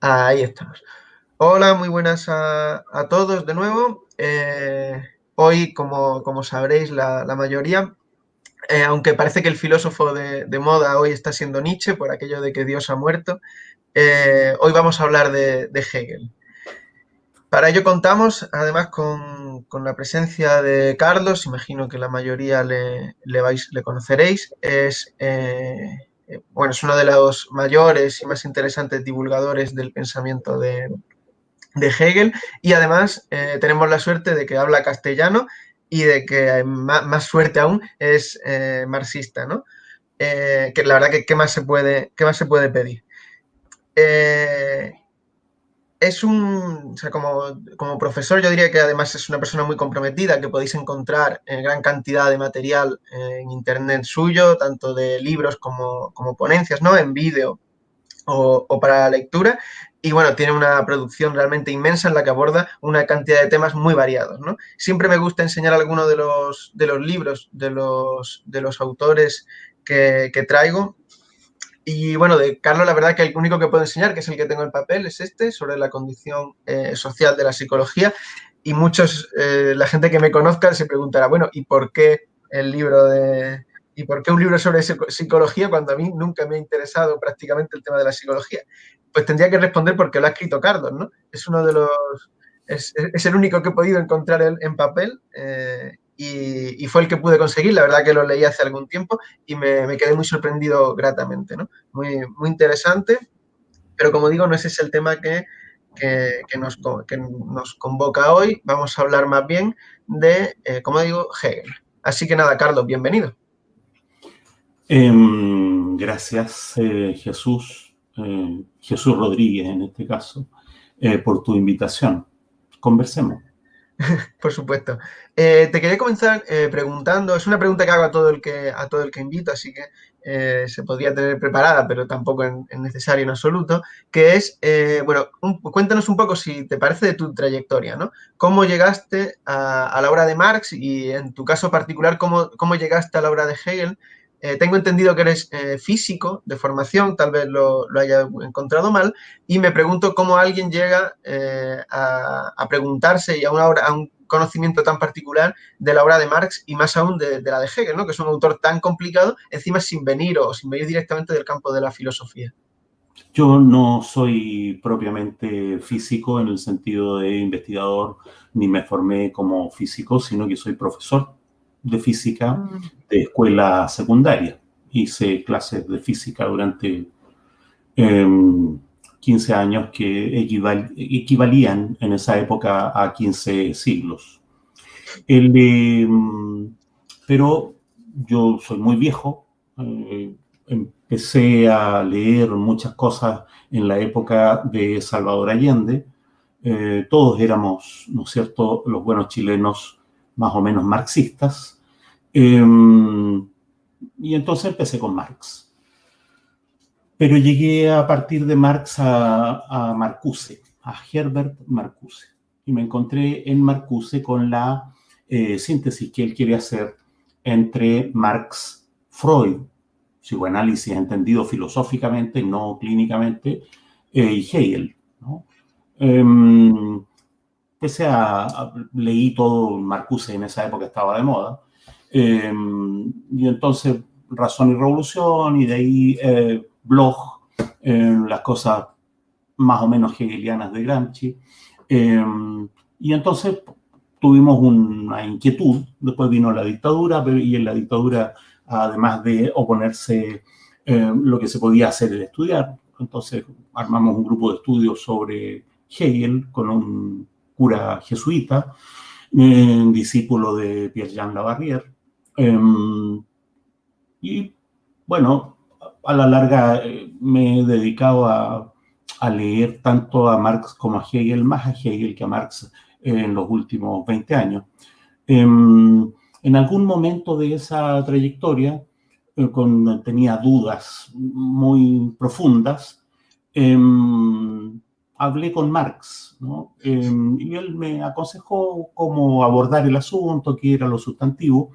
Ahí estamos. Hola, muy buenas a, a todos de nuevo. Eh, hoy, como, como, sabréis, la, la mayoría, eh, aunque parece que el filósofo de, de, moda hoy está siendo Nietzsche por aquello de que Dios ha muerto, eh, hoy vamos a hablar de, de, Hegel. Para ello contamos además con, con, la presencia de Carlos, imagino que la mayoría le, le, vais, le conoceréis, es eh, bueno, es uno de los mayores y más interesantes divulgadores del pensamiento de, de Hegel y además eh, tenemos la suerte de que habla castellano y de que más, suerte aún es eh, marxista, ¿no? Que la verdad que ¿qué más se puede, qué más se puede pedir? Eh, es un, o sea, como, como, profesor yo diría que además es una persona muy comprometida, que podéis encontrar en gran cantidad de material en internet suyo, tanto de libros como, como ponencias, ¿no? En vídeo o, para la lectura. Y bueno, tiene una producción realmente inmensa en la que aborda una cantidad de temas muy variados, ¿no? Siempre me gusta enseñar algunos de los, de los libros de los, de los autores que traigo, y bueno, de Carlos, la verdad que el único que puedo enseñar, que es el que tengo en papel, es este, sobre la condición eh, social de la psicología. Y muchos, eh, la gente que me conozca se preguntará, bueno, ¿y por qué el libro de... ¿Y por qué un libro sobre psicología cuando a mí nunca me ha interesado prácticamente el tema de la psicología? Pues tendría que responder porque lo ha escrito Carlos, ¿no? Es uno de los... Es, es el único que he podido encontrar en, en papel eh, y, fue el que pude conseguir. La verdad que lo leí hace algún tiempo y me, quedé muy sorprendido gratamente, ¿no? Muy, muy interesante, pero como digo, no ese es el tema que, que, que, nos, que nos convoca hoy. Vamos a hablar más bien de, eh, como digo, Hegel. Así que nada, Carlos, bienvenido. Eh, gracias, eh, Jesús, eh, Jesús Rodríguez en este caso, eh, por tu invitación. Conversemos. Por supuesto. Eh, te quería comenzar eh, preguntando, es una pregunta que hago a todo el que, a todo el que invito, así que eh, se podría tener preparada, pero tampoco es necesario en absoluto, que es, bueno, cuéntanos un poco si te parece de tu trayectoria, ¿no? ¿Cómo llegaste a, a la obra de Marx y en tu caso particular, cómo, cómo llegaste a la obra de Hegel? Eh, tengo entendido que eres eh, físico de formación, tal vez lo, lo, haya encontrado mal, y me pregunto cómo alguien llega eh, a, a, preguntarse y a, una obra, a, un conocimiento tan particular de la obra de Marx y más aún de, de, la de Hegel, ¿no? que es un autor tan complicado, encima sin venir o sin venir directamente del campo de la filosofía. Yo no soy propiamente físico en el sentido de investigador, ni me formé como físico, sino que soy profesor de física mm. De escuela secundaria. Hice clases de física durante eh, 15 años que equival, equivalían en esa época a 15 siglos. Eh, pero yo soy muy viejo, eh, empecé a leer muchas cosas en la época de Salvador Allende, eh, todos éramos, ¿no es cierto?, los buenos chilenos más o menos marxistas, eh, y entonces empecé con Marx. Pero llegué a partir de Marx a, a Marcuse, a Herbert Marcuse. Y me encontré en Marcuse con la eh, síntesis que él quiere hacer entre Marx, Freud, psicoanálisis entendido filosóficamente, no clínicamente, eh, y Hegel. ¿no? Eh, pese a, a, leí todo Marcuse en esa época estaba de moda, eh, y entonces Razón y Revolución, y de ahí eh, blog, eh, las cosas más o menos hegelianas de Gramsci. y entonces tuvimos una inquietud, después vino la dictadura, y en la dictadura, además de oponerse, lo que se podía hacer era estudiar. Entonces armamos un grupo de estudios sobre Hegel con un cura jesuita, discípulo de Pierre-Jean Labarrière, Um, y bueno, a la larga eh, me he dedicado a, a, leer tanto a Marx como a Hegel, más a Hegel que a Marx eh, en los últimos 20 años. Um, en algún momento de esa trayectoria, eh, con, tenía dudas muy profundas, um, hablé con Marx, eh, y él me aconsejó cómo abordar el asunto, qué era lo sustantivo,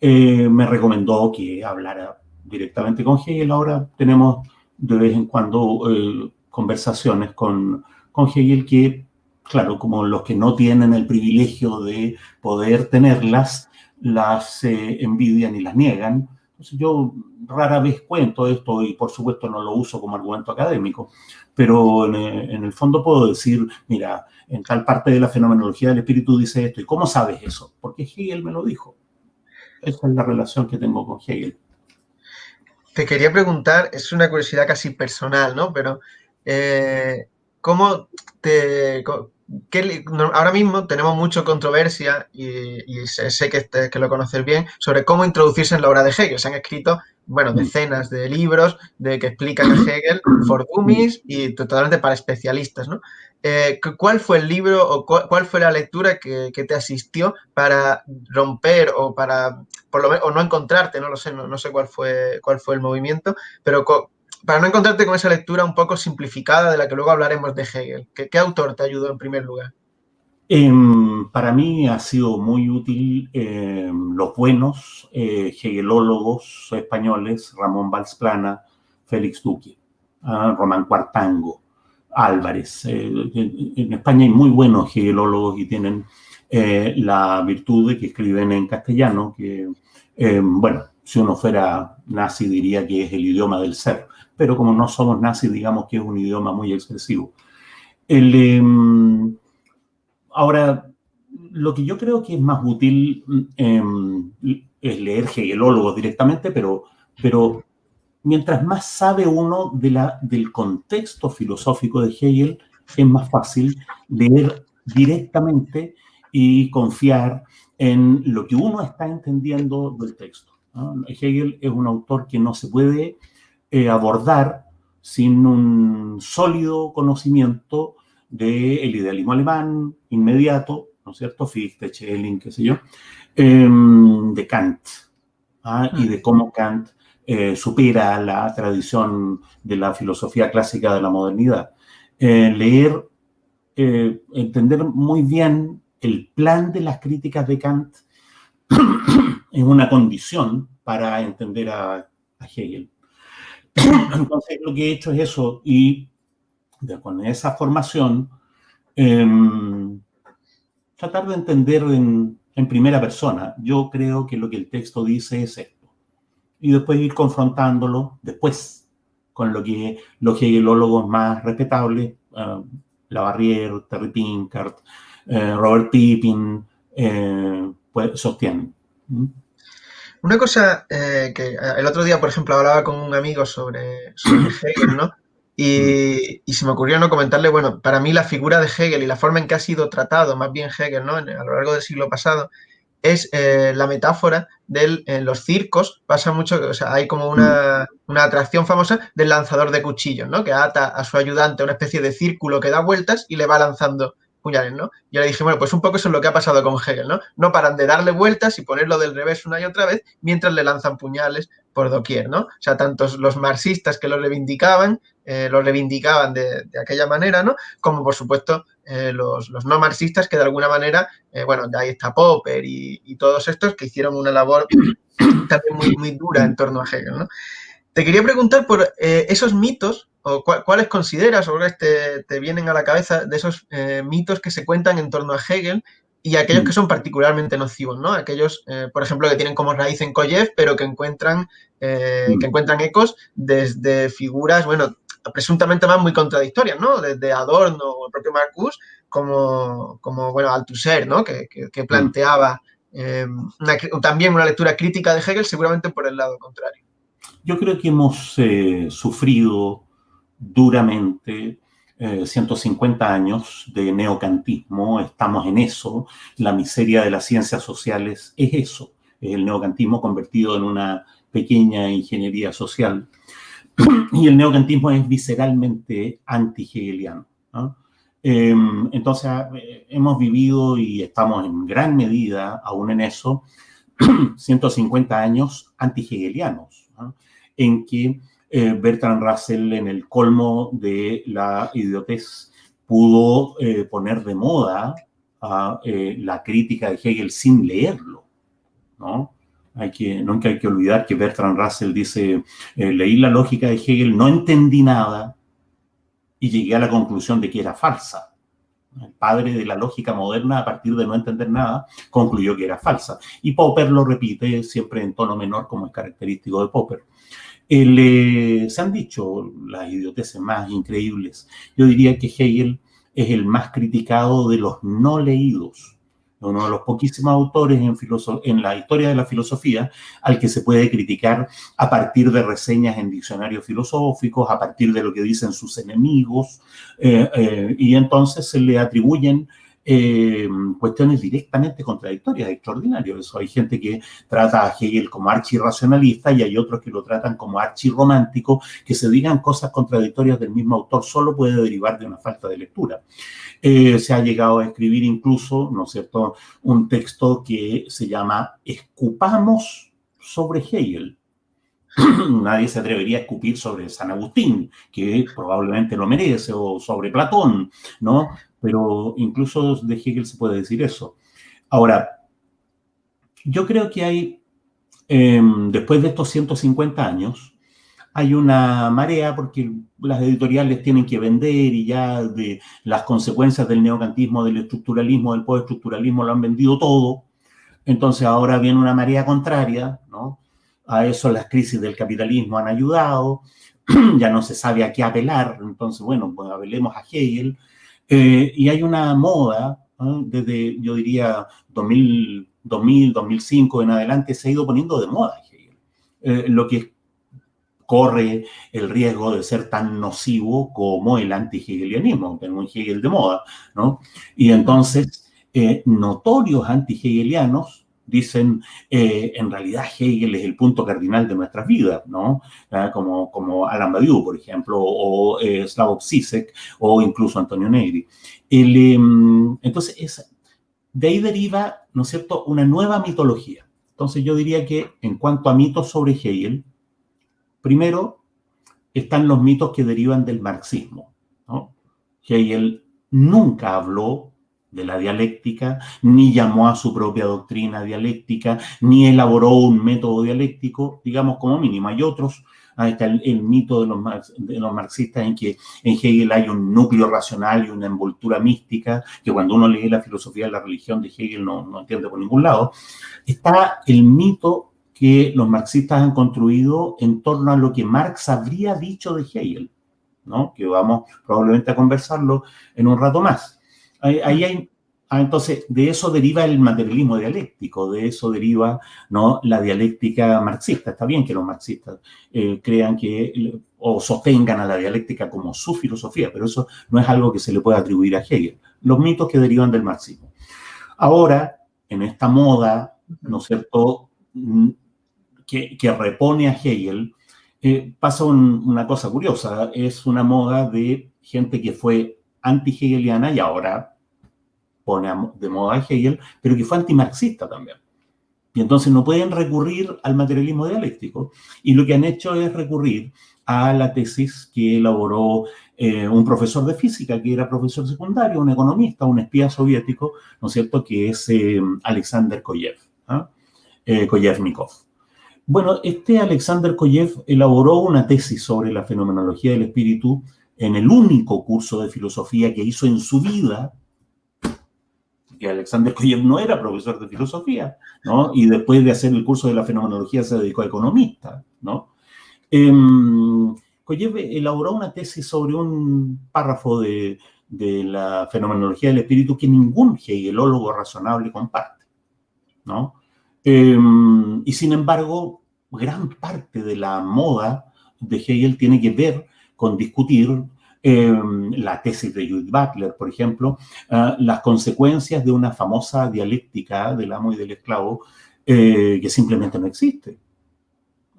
eh, me recomendó que hablara directamente con Hegel. Ahora tenemos de vez en cuando eh, conversaciones con, con Hegel que, claro, como los que no tienen el privilegio de poder tenerlas, las eh, envidian y las niegan. Entonces yo rara vez cuento esto y por supuesto no lo uso como argumento académico, pero en, eh, en, el fondo puedo decir, mira, en tal parte de la fenomenología del espíritu dice esto, ¿y cómo sabes eso? Porque Hegel me lo dijo. Esa es la relación que tengo con Hegel. Te quería preguntar, es una curiosidad casi personal, ¿no? Pero, eh, ¿cómo te, ahora mismo tenemos mucha controversia y, sé, que, que, lo conoces bien sobre cómo introducirse en la obra de Hegel. Se han escrito, bueno, mm. decenas de libros de que explican a Hegel for dummies y totalmente para especialistas, ¿no? Eh, ¿Cuál fue el libro o cuál, fue la lectura que, te asistió para romper o para, por lo menos, o no encontrarte, no lo sé, no, sé cuál fue, cuál fue el movimiento, pero para no encontrarte con esa lectura un poco simplificada de la que luego hablaremos de Hegel. ¿Qué, autor te ayudó en primer lugar? Em, para mí ha sido muy útil em, los buenos eh, hegelólogos españoles, Ramón Valsplana, Félix Duque, ah, Román Cuartango, Álvarez. Eh, en España hay muy buenos hegelólogos y tienen eh, la virtud de que escriben en castellano, que, em, bueno, si uno fuera nazi diría que es el idioma del ser pero como no somos nazis, digamos que es un idioma muy expresivo. Em, ahora, lo que yo creo que es más útil em, es leer hegelólogos directamente, pero, pero mientras más sabe uno del contexto filosófico de Hegel, es más fácil leer directamente y confiar en lo que uno está entendiendo del texto. Hegel es un autor que no se puede eh, abordar sin un sólido conocimiento del idealismo alemán inmediato, ¿no es cierto? Fichte, Schelling, qué sé yo, em, de Kant, ¿ah? y de cómo Kant eh, supera la tradición de la filosofía clásica de la modernidad. Eh, leer, entender muy bien el plan de las críticas de Kant es una condición para entender a Hegel. Entonces lo que he hecho es eso y con esa formación em, tratar de entender en, primera persona. Yo creo que lo que el texto dice es esto. Y después ir confrontándolo después con lo que los hegelólogos más respetables, uh, Labarrière, Terry Pinkart, eh, Robert Pippin, eh, pues, sostienen. ¿Mm? Una cosa eh, que eh, el otro día, por ejemplo, hablaba con un amigo sobre, Hegel, ¿no? Y, se me ocurrió no comentarle, bueno, para mí la figura de Hegel y la forma en que ha sido tratado, más bien Hegel, ¿no? a lo largo del siglo pasado, es eh, la metáfora de los circos. Pasa mucho, o sea, hay como una, una, atracción famosa del lanzador de cuchillos, ¿no? Que ata a su ayudante a una especie de círculo que da vueltas y le va lanzando puñales, ¿no? Yo le dije, bueno, pues un poco eso es lo que ha pasado con Hegel, ¿no? No paran de darle vueltas y ponerlo del revés una y otra vez mientras le lanzan puñales por doquier, ¿no? O sea, tantos los marxistas que lo reivindicaban, eh, lo reivindicaban de, aquella manera, ¿no? Como, por supuesto, eh, los, no marxistas que de alguna manera, eh, bueno, ahí está Popper y, todos estos que hicieron una labor también muy, muy dura en torno a Hegel. Te quería preguntar por esos mitos cuáles consideras o te, te, vienen a la cabeza de esos eh, mitos que se cuentan en torno a Hegel y aquellos que mm. son particularmente nocivos, ¿no? Aquellos, eh, por ejemplo, que tienen como raíz en Koyev, pero que encuentran, eh, que mm. encuentran ecos desde figuras, bueno, presuntamente más muy contradictorias, ¿no? Desde Adorno o el propio Marcus, como, como bueno, Althusser, ¿no? Que, que, mm. planteaba también una lectura crítica de Hegel, seguramente por el lado contrario. Yo creo que hemos sufrido duramente 150 eh, años de neocantismo, estamos en eso, la miseria de las ciencias sociales es eso, es el neocantismo convertido en una pequeña ingeniería social. Y el neocantismo es visceralmente anti-hegeliano. Em, entonces, eh, hemos vivido y estamos en gran medida, aún en eso, 150 años anti-hegelianos, en que eh, Bertrand Russell en el colmo de la idiotez pudo eh, poner de moda eh, la crítica de Hegel sin leerlo, ¿no? Hay que, nunca hay que olvidar que Bertrand Russell dice, leí la lógica de Hegel, no entendí nada, y llegué a la conclusión de que era falsa. El padre de la lógica moderna, a partir de no entender nada, concluyó que era falsa. Y Popper lo repite siempre en tono menor, como es característico de Popper. Eh, se han dicho las idioteces más increíbles. Yo diría que Hegel es el más criticado de los no leídos uno de los poquísimos autores en, en, la historia de la filosofía al que se puede criticar a partir de reseñas en diccionarios filosóficos, a partir de lo que dicen sus enemigos, eh, eh, y entonces se le atribuyen eh, cuestiones directamente contradictorias, extraordinarios. Eso hay gente que trata a Hegel como archirracionalista y hay otros que lo tratan como archirromántico, que se digan cosas contradictorias del mismo autor solo puede derivar de una falta de lectura. Eh, se ha llegado a escribir incluso, ¿no es cierto?, un texto que se llama Escupamos sobre Hegel. Nadie se atrevería a escupir sobre San Agustín, que probablemente lo merece, o sobre Platón, ¿no? pero incluso de Hegel se puede decir eso. Ahora, yo creo que hay, em, después de estos 150 años, hay una marea porque las editoriales tienen que vender y ya de las consecuencias del neocantismo, del estructuralismo, del postestructuralismo lo han vendido todo. Entonces ahora viene una marea contraria, ¿no? A eso las crisis del capitalismo han ayudado, ya no se sabe a qué apelar, entonces bueno, pues apelemos a Hegel, eh, y hay una moda, desde yo diría 2000, 2000, 2005 en adelante, se ha ido poniendo de moda eh, lo que corre el riesgo de ser tan nocivo como el anti-hegelianismo, un Hegel de moda, ¿no? Y entonces, eh, notorios anti-hegelianos dicen, eh, en realidad Hegel es el punto cardinal de nuestras vidas, ¿no? Ah, como, como Alan Badiou, por ejemplo, o eh, Slavoj Zizek, o incluso Antonio Negri. Em, entonces, es, de ahí deriva, ¿no es cierto?, una nueva mitología. Entonces, yo diría que en cuanto a mitos sobre Hegel, primero están los mitos que derivan del marxismo. Hegel nunca habló de la dialéctica, ni llamó a su propia doctrina dialéctica, ni elaboró un método dialéctico, digamos como mínimo. Hay otros, ahí está el, mito de los, de los, marxistas en que en Hegel hay un núcleo racional y una envoltura mística, que cuando uno lee la filosofía de la religión de Hegel no, no entiende por ningún lado. Está el mito que los marxistas han construido en torno a lo que Marx habría dicho de Hegel, ¿no? que vamos probablemente a conversarlo en un rato más. Ahí, hay, ah, entonces, de eso deriva el materialismo dialéctico, de eso deriva ¿no? la dialéctica marxista. Está bien que los marxistas eh, crean que o sostengan a la dialéctica como su filosofía, pero eso no es algo que se le pueda atribuir a Hegel. Los mitos que derivan del marxismo. Ahora, en esta moda, ¿no es cierto?, mm, que, que repone a Hegel, eh, pasa una cosa curiosa. Es una moda de gente que fue anti-hegeliana y ahora pone de moda a Hegel, pero que fue antimarxista también. Y entonces no pueden recurrir al materialismo dialéctico. Y lo que han hecho es recurrir a la tesis que elaboró eh, un profesor de física, que era profesor secundario, un economista, un espía soviético, ¿no es cierto?, que es eh, Alexander Koyev, ¿ah? eh, Koyevnikov. Bueno, este Alexander Koyev elaboró una tesis sobre la fenomenología del espíritu en el único curso de filosofía que hizo en su vida, que Alexander Koyev no era profesor de filosofía, ¿no? Y después de hacer el curso de la fenomenología se dedicó a economista, ¿no? Eh, Koyev elaboró una tesis sobre un párrafo de, la fenomenología del espíritu que ningún hegelólogo razonable comparte, ¿no? Em, y sin embargo, gran parte de la moda de Hegel tiene que ver con discutir em, la tesis de Judith Butler, por ejemplo, ah, las consecuencias de una famosa dialéctica del amo y del esclavo eh, que simplemente no existe.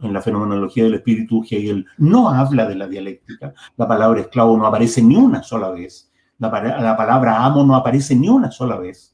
En la fenomenología del espíritu, Hegel no habla de la dialéctica. La palabra esclavo no aparece ni una sola vez. La, la palabra amo no aparece ni una sola vez.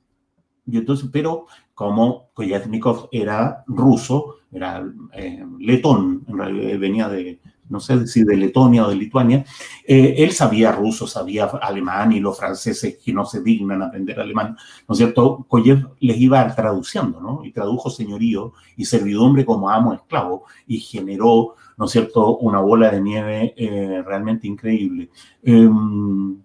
Y entonces, pero como Koyaznikov era ruso, era eh, letón, en realidad venía de, no sé si de Letonia o de Lituania, eh, él sabía ruso, sabía alemán y los franceses que no se dignan aprender alemán, ¿no es cierto? Koyev les iba traduciendo, ¿no? Y tradujo señorío y servidumbre como amo esclavo y generó, ¿no es cierto?, una bola de nieve eh, realmente increíble. Em,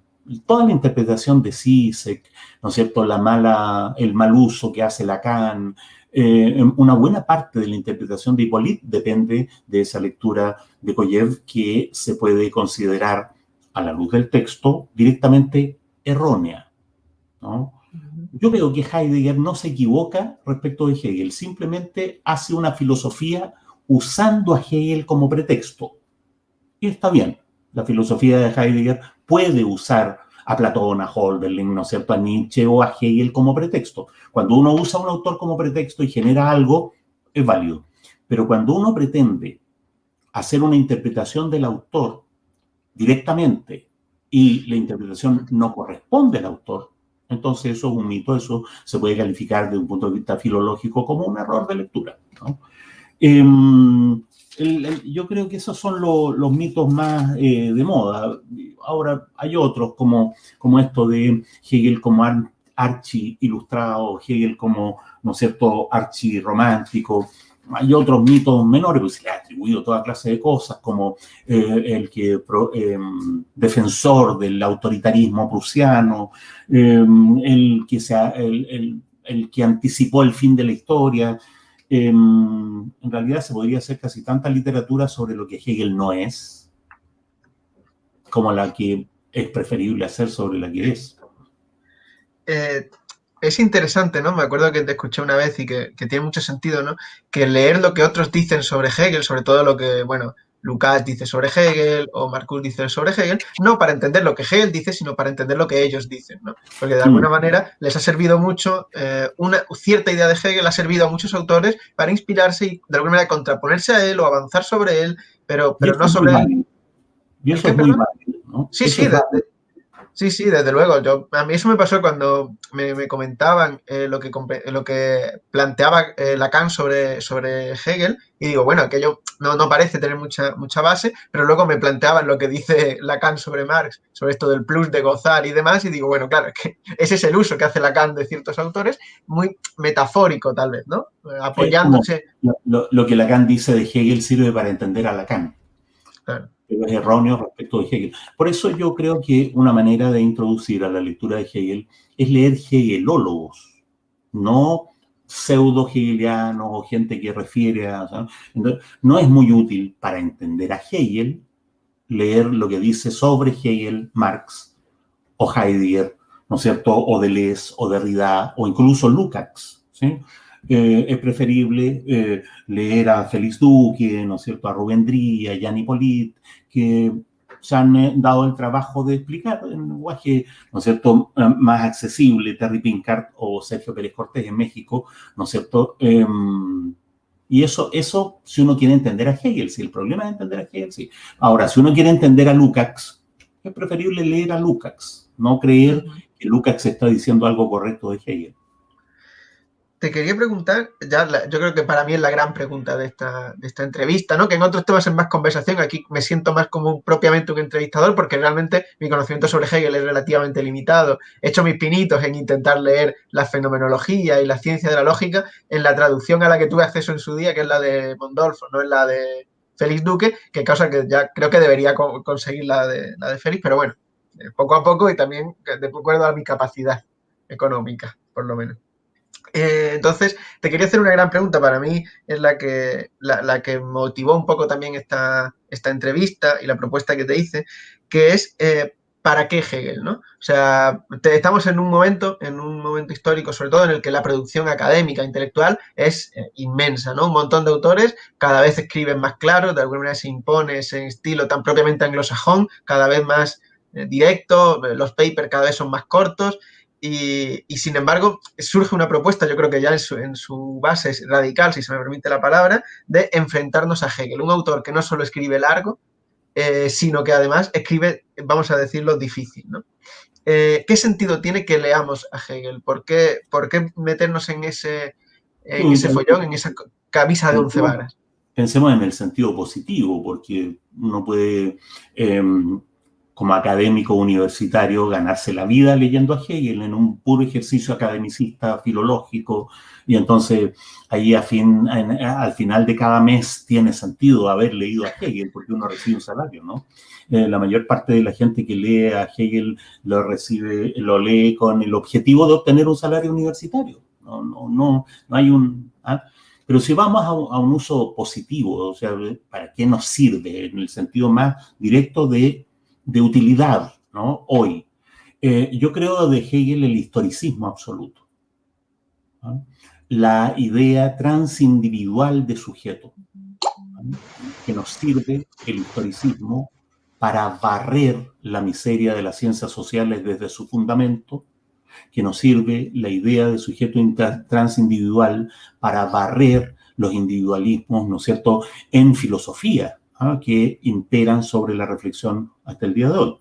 toda la interpretación de Sisek, ¿no es cierto?, la mala, el mal uso que hace Lacan, eh, una buena parte de la interpretación de Hippolyte depende de esa lectura de Koyev que se puede considerar a la luz del texto directamente errónea. Yo veo que Heidegger no se equivoca respecto de Hegel, simplemente hace una filosofía usando a Hegel como pretexto. Y está bien, la filosofía de Heidegger puede usar a Platón, a Holderlin, ¿no es cierto?, a Nietzsche o a Hegel como pretexto. Cuando uno usa un autor como pretexto y genera algo, es válido. Pero cuando uno pretende hacer una interpretación del autor directamente y la interpretación no corresponde al autor, entonces eso es un mito, eso se puede calificar desde un punto de vista filológico como un error de lectura. Yo creo que esos son los mitos más eh, de moda. Ahora hay otros como, como esto de Hegel como archi ilustrado, Hegel como, ¿no es cierto?, archi romántico. Hay otros mitos menores, pues se le ha atribuido toda clase de cosas, como eh, el que em, defensor del autoritarismo prusiano, em, el, que sea, el, el que anticipó el fin de la historia, Em, en realidad se podría hacer casi tanta literatura sobre lo que Hegel no es, como la que es preferible hacer sobre la que es. Eh, es interesante, ¿no? Me acuerdo que te escuché una vez y que, que, tiene mucho sentido, ¿no? Que leer lo que otros dicen sobre Hegel, sobre todo lo que, bueno, Lucas dice sobre Hegel o Marcus dice sobre Hegel, no para entender lo que Hegel dice, sino para entender lo que ellos dicen, ¿no? Porque de alguna mm. manera les ha servido mucho, eh, una cierta idea de Hegel ha servido a muchos autores para inspirarse y de alguna manera contraponerse a él o avanzar sobre él, pero, pero no sobre él. Y eso es muy válido, ¿no? Sí, sí, Sí, sí, desde luego. Yo, a mí eso me pasó cuando me, comentaban eh, lo, que, lo que planteaba eh, Lacan sobre, sobre Hegel y digo, bueno, aquello no, no parece tener mucha, mucha base, pero luego me planteaban lo que dice Lacan sobre Marx, sobre esto del plus de gozar y demás, y digo, bueno, claro, es que ese es el uso que hace Lacan de ciertos autores, muy metafórico tal vez, ¿no? Apoyándose. Lo, lo, que Lacan dice de Hegel sirve para entender a Lacan. Claro pero es erróneo respecto de Hegel. Por eso yo creo que una manera de introducir a la lectura de Hegel es leer hegelólogos, no pseudo-hegelianos o gente que refiere a... no es muy útil para entender a Hegel leer lo que dice sobre Hegel, Marx o Heidegger, ¿no es cierto?, o Deleuze o Derrida o incluso Lukács, ¿sí? Eh, es preferible eh, leer a Félix Duque, ¿no es cierto?, a Rubén Dría, a Jan Hippolyte, que se han eh, dado el trabajo de explicar en lenguaje, ¿no es cierto?, más accesible, Terry Pinkart o Sergio Pérez Cortés en México, ¿no es cierto?, em, y eso, eso, si uno quiere entender a Hegel, si el problema es entender a Hegel, sí. Ahora, si uno quiere entender a Lukács, es preferible leer a Lukács, no creer que Lukács está diciendo algo correcto de Hegel te quería preguntar, ya yo creo que para mí es la gran pregunta de esta, de esta entrevista, ¿no? Que en otros temas es más conversación, aquí me siento más como propiamente un entrevistador porque realmente mi conocimiento sobre Hegel es relativamente limitado. He hecho mis pinitos en intentar leer la fenomenología y la ciencia de la lógica en la traducción a la que tuve acceso en su día, que es la de Mondolfo, no es la de Félix Duque, que causa que ya creo que debería conseguir la de, la de Félix, pero bueno, eh, poco a poco y también de acuerdo a mi capacidad económica, por lo menos. Eh, entonces, te quería hacer una gran pregunta. Para mí es la que, la, que motivó un poco también esta, esta, entrevista y la propuesta que te hice, que es eh, ¿para qué Hegel? ¿no? O sea, estamos en un momento, en un momento histórico, sobre todo en el que la producción académica, intelectual, es eh, inmensa, ¿no? Un montón de autores cada vez escriben más claro, de alguna manera se impone ese estilo tan propiamente anglosajón, cada vez más directo, los papers cada vez son más cortos y, sin embargo, surge una propuesta, yo creo que ya en su, base es radical, si se me permite la palabra, de enfrentarnos a Hegel, un autor que no solo escribe largo, eh, sino que además escribe, vamos a decirlo, difícil. ¿no? Eh, ¿Qué sentido tiene que leamos a Hegel? ¿Por qué, por qué meternos en ese, en ese follón, en esa camisa de once varas? Pensemos en el sentido positivo, porque uno puede, em, como académico universitario, ganarse la vida leyendo a Hegel en un puro ejercicio academicista, filológico, y entonces ahí a fin, al final de cada mes tiene sentido haber leído a Hegel, porque uno recibe un salario, ¿no? Eh, la mayor parte de la gente que lee a Hegel lo recibe, lo lee con el objetivo de obtener un salario universitario. No, no, no, no hay un... ¿ah? Pero si vamos a, un uso positivo, o sea, ¿para qué nos sirve? En el sentido más directo de, de utilidad, ¿no? Hoy. Eh, yo creo de Hegel el historicismo absoluto. La idea transindividual de sujeto, que nos sirve el historicismo para barrer la miseria de las ciencias sociales desde su fundamento que nos sirve la idea de sujeto transindividual para barrer los individualismos, ¿no es cierto?, en filosofía, que imperan sobre la reflexión hasta el día de hoy.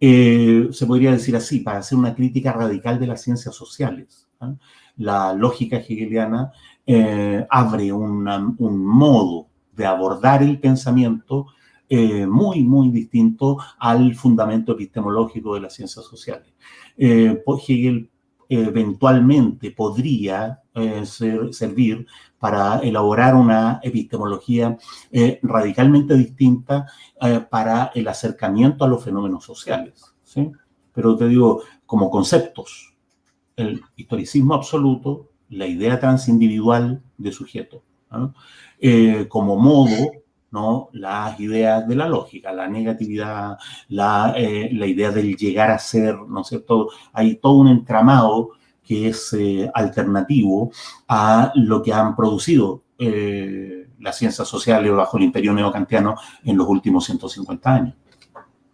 Eh, se podría decir así, para hacer una crítica radical de las ciencias sociales. ¿ah? La lógica hegeliana eh, abre un modo de abordar el pensamiento eh, muy, muy distinto al fundamento epistemológico de las ciencias sociales. Hegel eventualmente podría eh, servir para elaborar una epistemología eh, radicalmente distinta para el acercamiento a los fenómenos sociales. ¿sí? Pero te digo, como conceptos, el historicismo absoluto, la idea transindividual de sujeto, como modo ¿no? las ideas de la lógica, la negatividad, la, eh, la, idea del llegar a ser, ¿no es cierto? Hay todo un entramado que es eh, alternativo a lo que han producido eh, las ciencias sociales bajo el imperio neocantiano en los últimos 150 años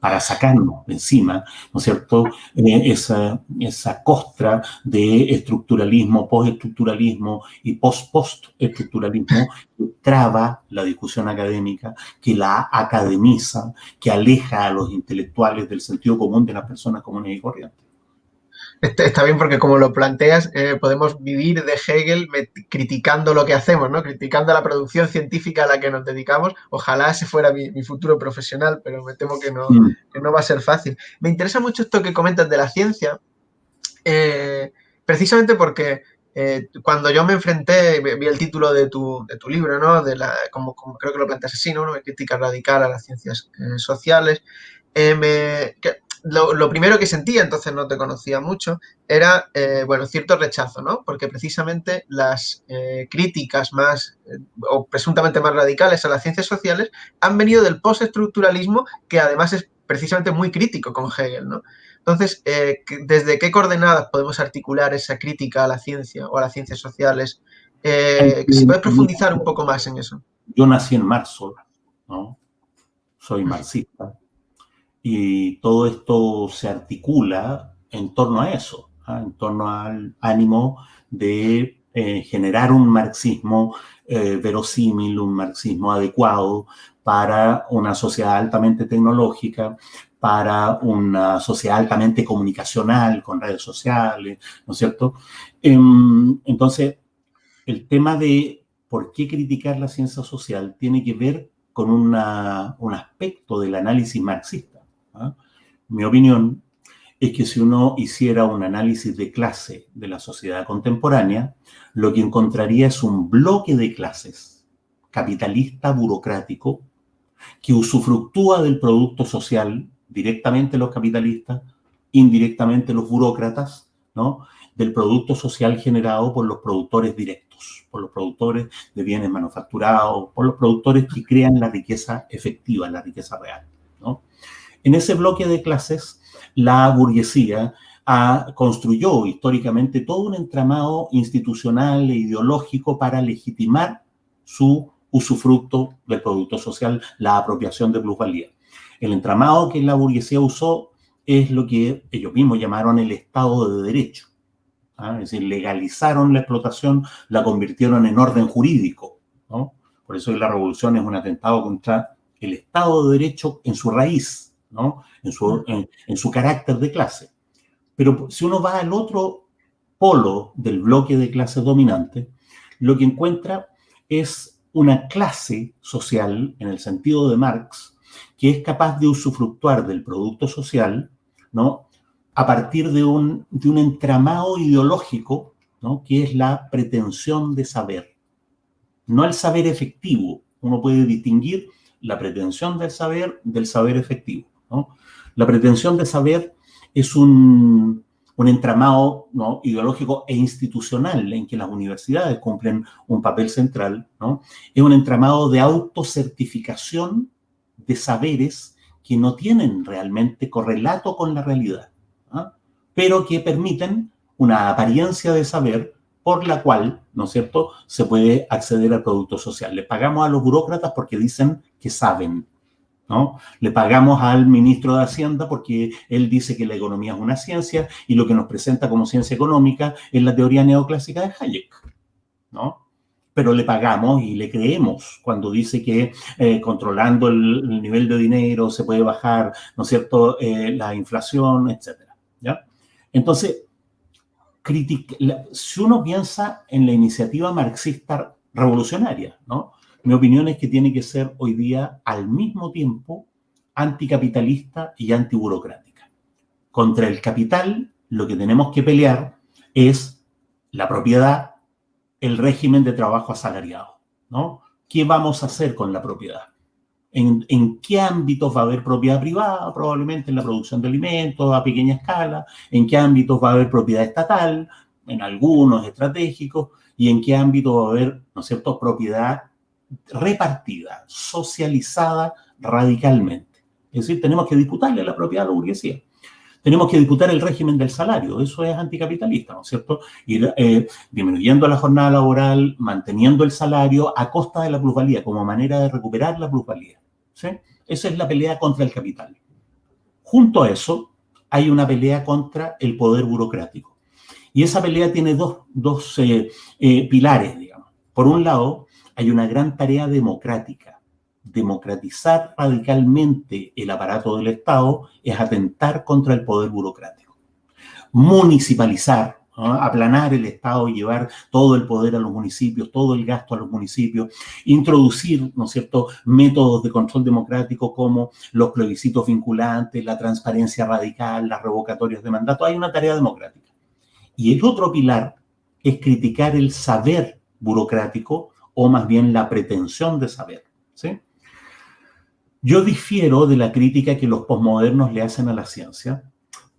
para sacarnos de encima, ¿no es cierto?, eh, esa, esa costra de estructuralismo, postestructuralismo y post-postestructuralismo que traba la discusión académica, que la academiza, que aleja a los intelectuales del sentido común de las personas comunes y corrientes. Está bien porque como lo planteas, eh, podemos vivir de Hegel criticando lo que hacemos, ¿no? Criticando la producción científica a la que nos dedicamos. Ojalá ese fuera mi, futuro profesional, pero me temo que no, mm. no, va a ser fácil. Me interesa mucho esto que comentas de la ciencia, eh, precisamente porque eh, cuando yo me enfrenté, vi el título de tu, de tu libro, ¿no? De la, como, creo que lo planteas así, ¿no? Una crítica radical a las ciencias sociales. me, lo, primero que sentía, entonces no te conocía mucho, era, eh, bueno, cierto rechazo, ¿no? Porque precisamente las eh, críticas más, eh, o presuntamente más radicales a las ciencias sociales han venido del postestructuralismo, que además es precisamente muy crítico con Hegel, ¿no? Entonces, ¿desde qué coordenadas podemos articular esa crítica a la ciencia o a las ciencias sociales? si puedes profundizar un poco más en eso. Yo nací en marzo, ¿no? Soy marxista y todo esto se articula en torno a eso, ¿ah? en torno al ánimo de eh, generar un marxismo eh, verosímil, un marxismo adecuado para una sociedad altamente tecnológica, para una sociedad altamente comunicacional, con redes sociales, ¿no es cierto? Em, entonces, el tema de por qué criticar la ciencia social tiene que ver con un aspecto del análisis marxista ¿ah? Mi opinión es que si uno hiciera un análisis de clase de la sociedad contemporánea, lo que encontraría es un bloque de clases capitalista burocrático que usufructúa del producto social directamente los capitalistas, indirectamente los burócratas, ¿no? del producto social generado por los productores directos, por los productores de bienes manufacturados, por los productores que crean la riqueza efectiva, la riqueza real. ¿no? En ese bloque de clases, la burguesía construyó históricamente todo un entramado institucional e ideológico para legitimar su usufructo del producto social, la apropiación de plusvalía. El entramado que la burguesía usó es lo que ellos mismos llamaron el Estado de Derecho. ¿ah? Es decir, legalizaron la explotación, la convirtieron en orden jurídico. Por eso la revolución es un atentado contra el Estado de Derecho en su raíz, en, su, en, su carácter de clase. Pero si uno va al otro polo del bloque de clase dominante, lo que encuentra es una clase social, en el sentido de Marx, que es capaz de usufructuar del producto social, ¿no? A partir de un, de un entramado ideológico, ¿no? Que es la pretensión de saber. No el saber efectivo. Uno puede distinguir la pretensión del saber del saber efectivo, La pretensión de saber es un, un entramado ideológico e institucional en que las universidades cumplen un papel central, ¿no? es un entramado de autocertificación de saberes que no tienen realmente correlato con la realidad, ¿ah? pero que permiten una apariencia de saber por la cual, ¿no es cierto?, se puede acceder al producto social. Le pagamos a los burócratas porque dicen que saben, ¿no? Le pagamos al ministro de Hacienda porque él dice que la economía es una ciencia y lo que nos presenta como ciencia económica es la teoría neoclásica de Hayek, ¿no? Pero le pagamos y le creemos cuando dice que eh, controlando el, nivel de dinero se puede bajar, ¿no es cierto?, eh, la inflación, etcétera, ¿ya? Entonces, si uno piensa en la iniciativa marxista revolucionaria, ¿no? Mi opinión es que tiene que ser hoy día al mismo tiempo anticapitalista y antiburocrática. Contra el capital lo que tenemos que pelear es la propiedad, el régimen de trabajo asalariado, ¿no? ¿Qué vamos a hacer con la propiedad? ¿En, ¿En, qué ámbitos va a haber propiedad privada? Probablemente en la producción de alimentos a pequeña escala. ¿En qué ámbitos va a haber propiedad estatal? En algunos estratégicos. ¿Y en qué ámbito va a haber, ¿no es cierto?, propiedad repartida, socializada radicalmente. Es decir, tenemos que disputarle la propiedad a la burguesía. Tenemos que disputar el régimen del salario, eso es anticapitalista, ¿no es cierto? Ir eh, disminuyendo la jornada laboral, manteniendo el salario a costa de la plusvalía, como manera de recuperar la plusvalía. ¿sí? Esa es la pelea contra el capital. Junto a eso, hay una pelea contra el poder burocrático. Y esa pelea tiene dos, dos eh, eh, pilares, digamos. Por un lado, hay una gran tarea democrática. Democratizar radicalmente el aparato del Estado es atentar contra el poder burocrático. Municipalizar, aplanar el Estado, llevar todo el poder a los municipios, todo el gasto a los municipios, introducir, ¿no cierto?, métodos de control democrático como los plebiscitos vinculantes, la transparencia radical, las revocatorias de mandato. Hay una tarea democrática. Y el otro pilar es criticar el saber burocrático o más bien la pretensión de saber. ¿sí? Yo difiero de la crítica que los posmodernos le hacen a la ciencia,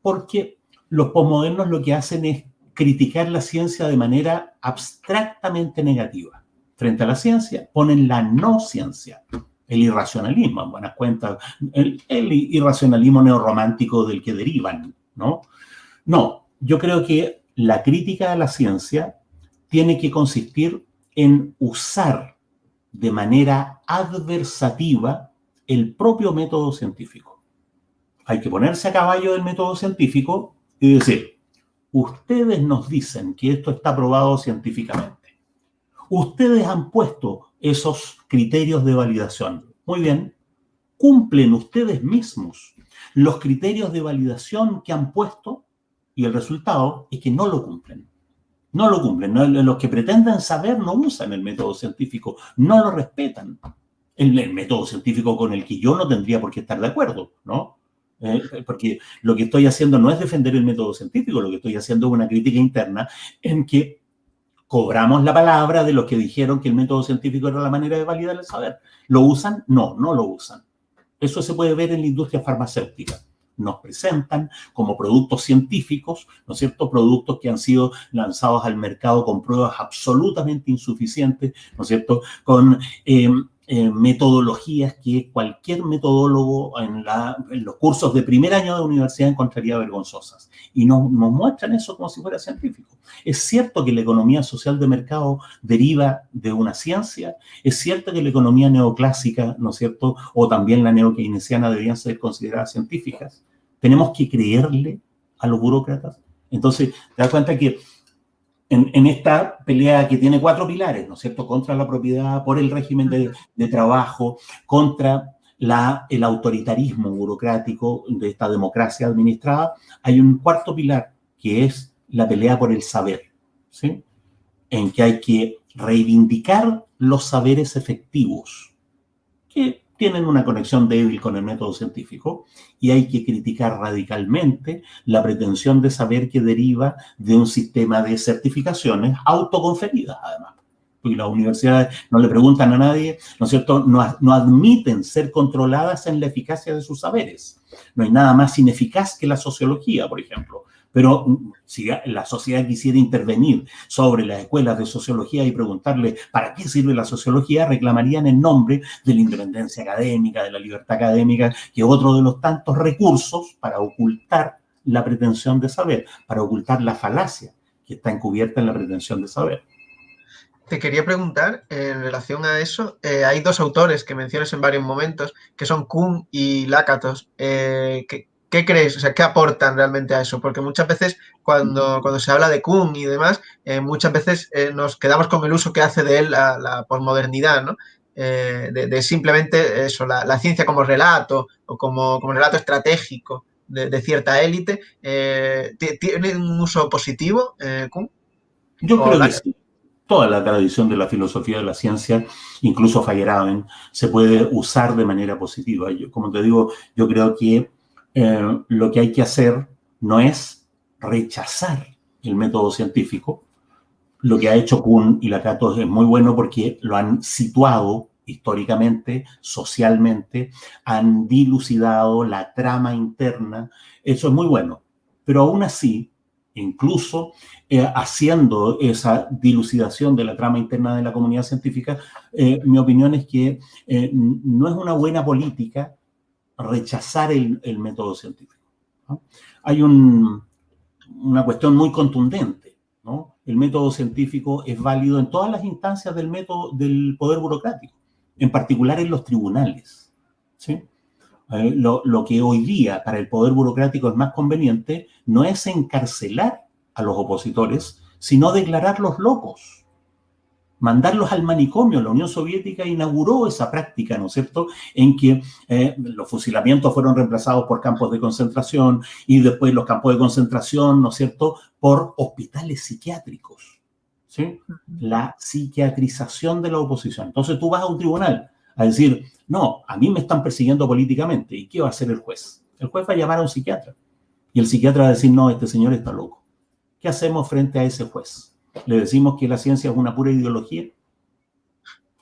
porque los posmodernos lo que hacen es criticar la ciencia de manera abstractamente negativa. Frente a la ciencia ponen la no ciencia, el irracionalismo, en buenas cuentas, el, el irracionalismo neorromántico del que derivan, ¿no? No, yo creo que la crítica a la ciencia tiene que consistir en usar de manera adversativa el propio método científico. Hay que ponerse a caballo del método científico y decir, ustedes nos dicen que esto está probado científicamente. Ustedes han puesto esos criterios de validación. Muy bien, cumplen ustedes mismos los criterios de validación que han puesto y el resultado es que no lo cumplen no lo cumplen. Los que pretenden saber no usan el método científico, no lo respetan. El, método científico con el que yo no tendría por qué estar de acuerdo, ¿no? Eh, porque lo que estoy haciendo no es defender el método científico, lo que estoy haciendo es una crítica interna en que cobramos la palabra de los que dijeron que el método científico era la manera de validar el saber. ¿Lo usan? No, no lo usan. Eso se puede ver en la industria farmacéutica nos presentan como productos científicos, ¿no es cierto? Productos que han sido lanzados al mercado con pruebas absolutamente insuficientes, ¿no es cierto? Con eh, eh, metodologías que cualquier metodólogo en, los cursos de primer año de universidad encontraría vergonzosas. Y nos, nos muestran eso como si fuera científico. Es cierto que la economía social de mercado deriva de una ciencia, es cierto que la economía neoclásica, ¿no es cierto?, o también la neokeynesiana debían ser consideradas científicas. Tenemos que creerle a los burócratas. Entonces, te das cuenta que en, esta pelea que tiene cuatro pilares, ¿no es cierto? Contra la propiedad, por el régimen de, trabajo, contra la, el autoritarismo burocrático de esta democracia administrada, hay un cuarto pilar que es la pelea por el saber, ¿sí? En que hay que reivindicar los saberes efectivos, que tienen una conexión débil con el método científico y hay que criticar radicalmente la pretensión de saber que deriva de un sistema de certificaciones autoconferidas, además. Porque las universidades no le preguntan a nadie, ¿no es cierto?, no, no admiten ser controladas en la eficacia de sus saberes. No hay nada más ineficaz que la sociología, por ejemplo. Pero mm, si la sociedad quisiera intervenir sobre las escuelas de sociología y preguntarle para qué sirve la sociología, reclamarían en nombre de la independencia académica, de la libertad académica, que es otro de los tantos recursos para ocultar la pretensión de saber, para ocultar la falacia que está encubierta en la pretensión de saber. Te quería preguntar, en relación a eso, eh, hay dos autores que mencionas en varios momentos, que son Kuhn y Lakatos, eh, que, ¿Qué crees? O sea, ¿qué aportan realmente a eso? Porque muchas veces cuando, cuando se habla de Kuhn y demás, eh, muchas veces eh, nos quedamos con el uso que hace de él la, la posmodernidad, ¿no? Eh, de, simplemente eso, la, ciencia como relato o como, como relato estratégico de, cierta élite. ¿Tiene un uso positivo, Kuhn? Yo creo que sí toda la tradición de la filosofía de la ciencia, incluso Feyerabend, se puede usar de manera positiva. Yo, como te digo, yo creo que eh, lo que hay que hacer no es rechazar el método científico. Lo que ha hecho Kuhn y Lakatos es muy bueno porque lo han situado históricamente, socialmente, han dilucidado la trama interna. Eso es muy bueno. Pero aún así, incluso eh, haciendo esa dilucidación de la trama interna de la comunidad científica, eh, mi opinión es que no es una buena política rechazar el, método científico. Hay una cuestión muy contundente. ¿no? El método científico es válido en todas las instancias del, método, del poder burocrático, en particular en los tribunales. ¿sí? Eh, lo, lo que hoy día para el poder burocrático es más conveniente no es encarcelar a los opositores, sino declararlos locos mandarlos al manicomio. La Unión Soviética inauguró esa práctica, ¿no es cierto?, en que eh, los fusilamientos fueron reemplazados por campos de concentración y después los campos de concentración, ¿no es cierto?, por hospitales psiquiátricos. ¿sí? La psiquiatrización de la oposición. Entonces tú vas a un tribunal a decir, no, a mí me están persiguiendo políticamente. ¿Y qué va a hacer el juez? El juez va a llamar a un psiquiatra. Y el psiquiatra va a decir, no, este señor está loco. ¿Qué hacemos frente a ese juez? Le decimos que la ciencia es una pura ideología.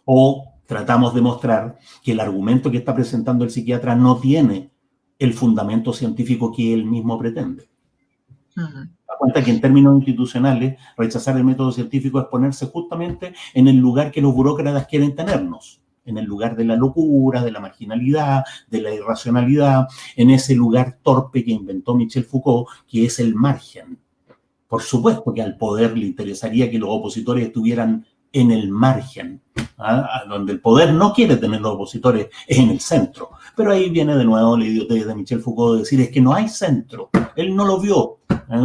O tratamos de mostrar que el argumento que está presentando el psiquiatra no tiene el fundamento científico que él mismo pretende. Da cuenta que en términos institucionales, rechazar el método científico es ponerse justamente en el lugar que los burócratas quieren tenernos, en el lugar de la locura, de la marginalidad, de la irracionalidad, en ese lugar torpe que inventó Michel Foucault, que es el margen, por supuesto que al poder le interesaría que los opositores estuvieran en el margen, ¿ah? donde el poder no quiere tener los opositores en el centro. Pero ahí viene de nuevo la idiotez de Michel Foucault de decir es que no hay centro. Él no lo vio.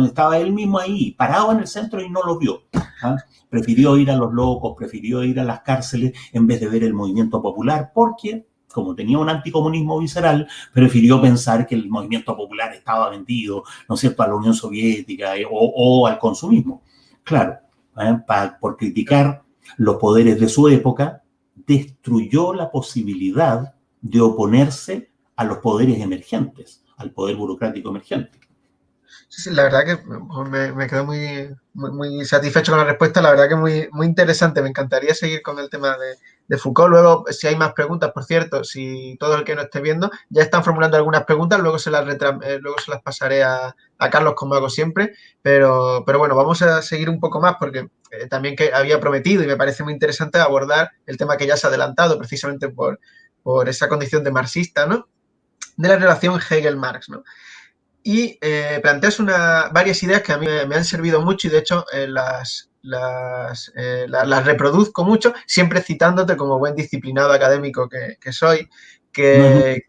Estaba él mismo ahí, parado en el centro y no lo vio. ¿ah? Prefirió ir a los locos, prefirió ir a las cárceles en vez de ver el movimiento popular, porque como tenía un anticomunismo visceral, prefirió pensar que el movimiento popular estaba vendido, ¿no es cierto?, a la Unión Soviética eh, o, al consumismo. Claro, ¿eh? por criticar los poderes de su época, destruyó la posibilidad de oponerse a los poderes emergentes, al poder burocrático emergente. Sí, la verdad que me, me quedo muy, muy, satisfecho con la respuesta. La verdad que muy, muy interesante. Me encantaría seguir con el tema de, Foucault. Luego, si hay más preguntas, por cierto, si todo el que no esté viendo ya están formulando algunas preguntas, luego se las, eh, luego se las pasaré a, Carlos como hago siempre. Pero, pero bueno, vamos a seguir un poco más porque eh, también que había prometido y me parece muy interesante abordar el tema que ya se ha adelantado precisamente por, por esa condición de marxista, ¿no? De la relación Hegel-Marx, ¿no? y eh, planteas una, varias ideas que a mí me, han servido mucho y de hecho las, eh, las, reproduzco mucho, siempre citándote como buen disciplinado académico que, soy. Que...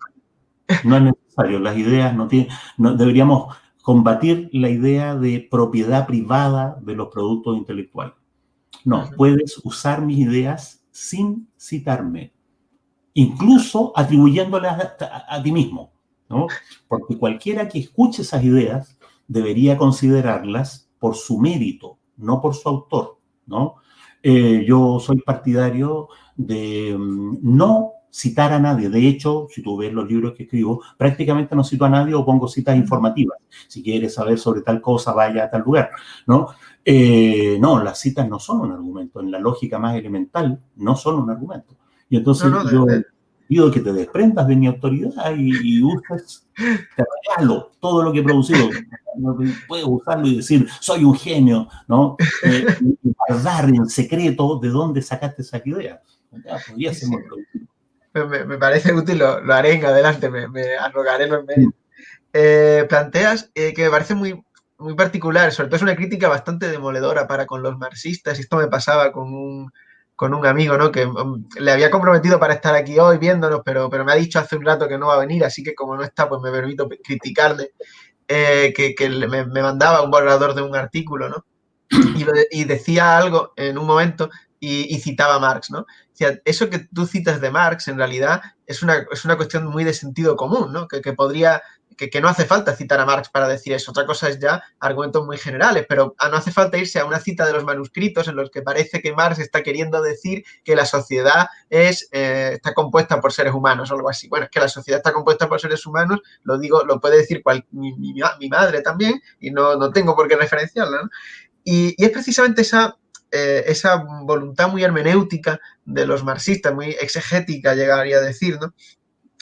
No, es, necesario, las ideas no tienen, no, deberíamos combatir la idea de propiedad privada de los productos intelectuales. No, puedes usar mis ideas sin citarme, incluso atribuyéndolas a ti mismo. Porque cualquiera que escuche esas ideas debería considerarlas por su mérito, no por su autor, ¿no? Eh, yo soy partidario de mm, no citar a nadie. De hecho, si tú ves los libros que escribo, prácticamente no cito a nadie o pongo citas informativas. Si quieres saber sobre tal cosa, vaya a tal lugar, ¿no? Eh, no, las citas no son un argumento. En la lógica más elemental, no son un argumento. Y entonces yo pido que te desprendas de mi autoridad y, uses, te regalo todo lo que he producido. Puedes usarlo y decir, soy un genio, ¿no? Eh, y guardar en secreto de dónde sacaste esa idea. podría ser muy productivo me, parece útil, lo, haré en adelante, me, me arrogaré los medios. Eh, planteas eh, que me parece muy, muy particular, sobre todo es una crítica bastante demoledora para con los marxistas, y esto me pasaba con un, con un amigo, ¿no? Que um, le había comprometido para estar aquí hoy viéndonos, pero, pero me ha dicho hace un rato que no va a venir, así que como no está, pues me permito criticarle, eh, que, que me, mandaba un borrador de un artículo, ¿no? Y, decía algo en un momento y, citaba a Marx, ¿no? eso que tú citas de Marx, en realidad, es una, es una cuestión muy de sentido común, ¿no? Que, podría, que, que, no hace falta citar a Marx para decir eso. Otra cosa es ya argumentos muy generales, pero no hace falta irse a una cita de los manuscritos en los que parece que Marx está queriendo decir que la sociedad es, eh, está compuesta por seres humanos o algo así. Bueno, es que la sociedad está compuesta por seres humanos, lo digo, lo puede decir cual, mi, mi, madre también, y no, no tengo por qué referenciarla, ¿no? y, y es precisamente esa eh, esa voluntad muy hermenéutica de los marxistas, muy exegética, llegaría a decir, ¿no?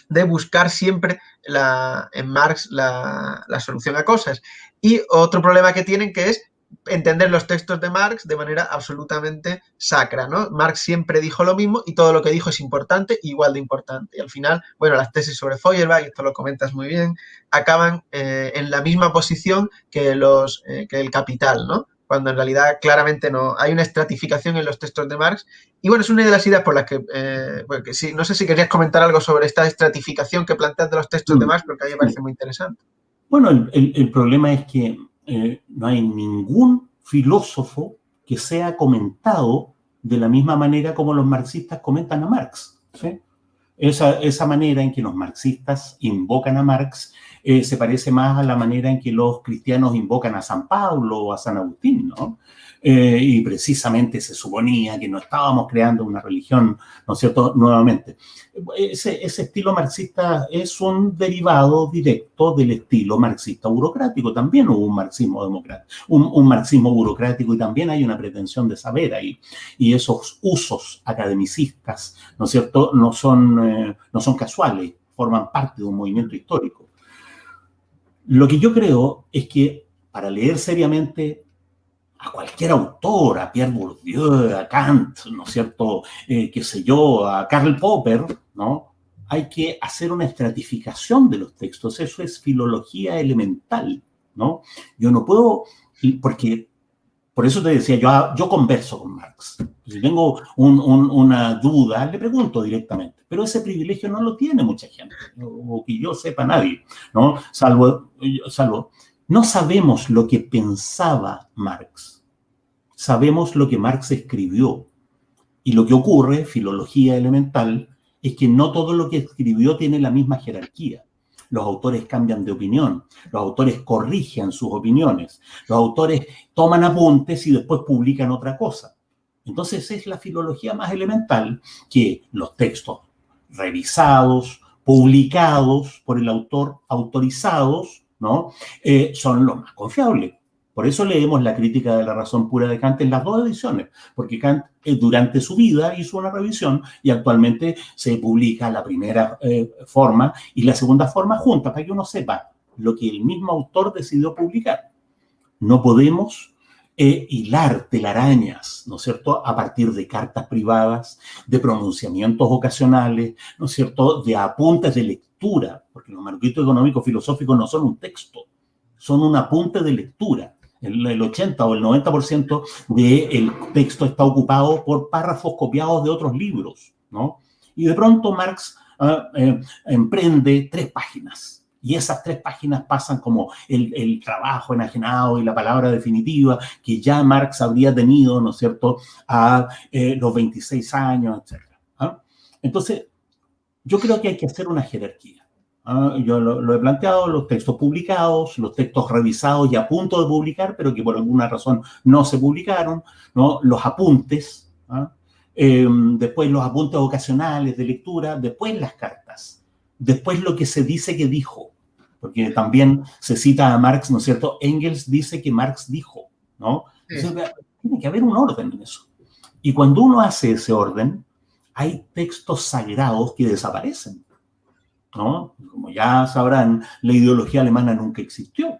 De buscar siempre la, en Marx la, solución a cosas. Y otro problema que tienen que es entender los textos de Marx de manera absolutamente sacra, ¿no? Marx siempre dijo lo mismo y todo lo que dijo es importante, igual de importante. Y al final, bueno, las tesis sobre Feuerbach, esto lo comentas muy bien, acaban eh, en la misma posición que, los, eh, que el capital, ¿no? Cuando en realidad claramente no. Hay una estratificación en los textos de Marx. Y bueno, es una de las ideas por las que, eh, sí, no sé si querías comentar algo sobre esta estratificación que planteas de los textos de mm. Marx, porque a mí me parece muy interesante. Bueno, el, el, problema es que eh, no hay ningún filósofo que sea comentado de la misma manera como los marxistas comentan a Marx. ¿sí? Esa, esa manera en que los marxistas invocan a Marx eh, se parece más a la manera en que los cristianos invocan a San Pablo o a San Agustín, ¿no? Eh, y precisamente se suponía que no estábamos creando una religión, ¿no es cierto?, nuevamente. Ese, estilo marxista es un derivado directo del estilo marxista burocrático. También hubo un marxismo democrático, un, marxismo burocrático y también hay una pretensión de saber ahí. Y esos usos academicistas, ¿no es cierto?, no son, eh, no son casuales, forman parte de un movimiento histórico. Lo que yo creo es que para leer seriamente a cualquier autor, a Pierre Bourdieu, a Kant, ¿no es cierto?, eh, qué sé yo, a Karl Popper, ¿no? Hay que hacer una estratificación de los textos, eso es filología elemental, ¿no? Yo no puedo, porque por eso te decía, yo, yo converso con Marx. Si tengo una duda, le pregunto directamente. Pero ese privilegio no lo tiene mucha gente, o que yo sepa nadie, ¿no? Salvo, salvo, no sabemos lo que pensaba Marx. Sabemos lo que Marx escribió. Y lo que ocurre, filología elemental, es que no todo lo que escribió tiene la misma jerarquía los autores cambian de opinión, los autores corrigen sus opiniones, los autores toman apuntes y después publican otra cosa. Entonces es la filología más elemental que los textos revisados, publicados por el autor, autorizados, ¿no? Eh, son los más confiables. Por eso leemos la crítica de la razón pura de Kant en las dos ediciones, porque Kant eh, durante su vida hizo una revisión y actualmente se publica la primera eh, forma y la segunda forma juntas, para que uno sepa lo que el mismo autor decidió publicar. No podemos eh, hilar telarañas, ¿no es cierto?, a partir de cartas privadas, de pronunciamientos ocasionales, ¿no es cierto?, de apuntes de lectura, porque los manuscritos económicos filosóficos no son un texto, son un apunte de lectura el, 80 o el 90% del texto está ocupado por párrafos copiados de otros libros, ¿no? Y de pronto Marx ah, eh, emprende tres páginas. Y esas tres páginas pasan como el, trabajo enajenado y la palabra definitiva que ya Marx habría tenido, ¿no es cierto?, a eh, los 26 años, etc. ¿ah? Entonces, yo creo que hay que hacer una jerarquía. Ah, yo lo, he planteado, los textos publicados, los textos revisados y a punto de publicar, pero que por alguna razón no se publicaron, ¿no? los apuntes, ¿ah? em, después los apuntes ocasionales de lectura, después las cartas, después lo que se dice que dijo, porque también se cita a Marx, ¿no es cierto? Engels dice que Marx dijo, ¿no? tiene que haber un orden en eso. Y cuando uno hace ese orden, hay textos sagrados que desaparecen. ¿No? Como ya sabrán, la ideología alemana nunca existió.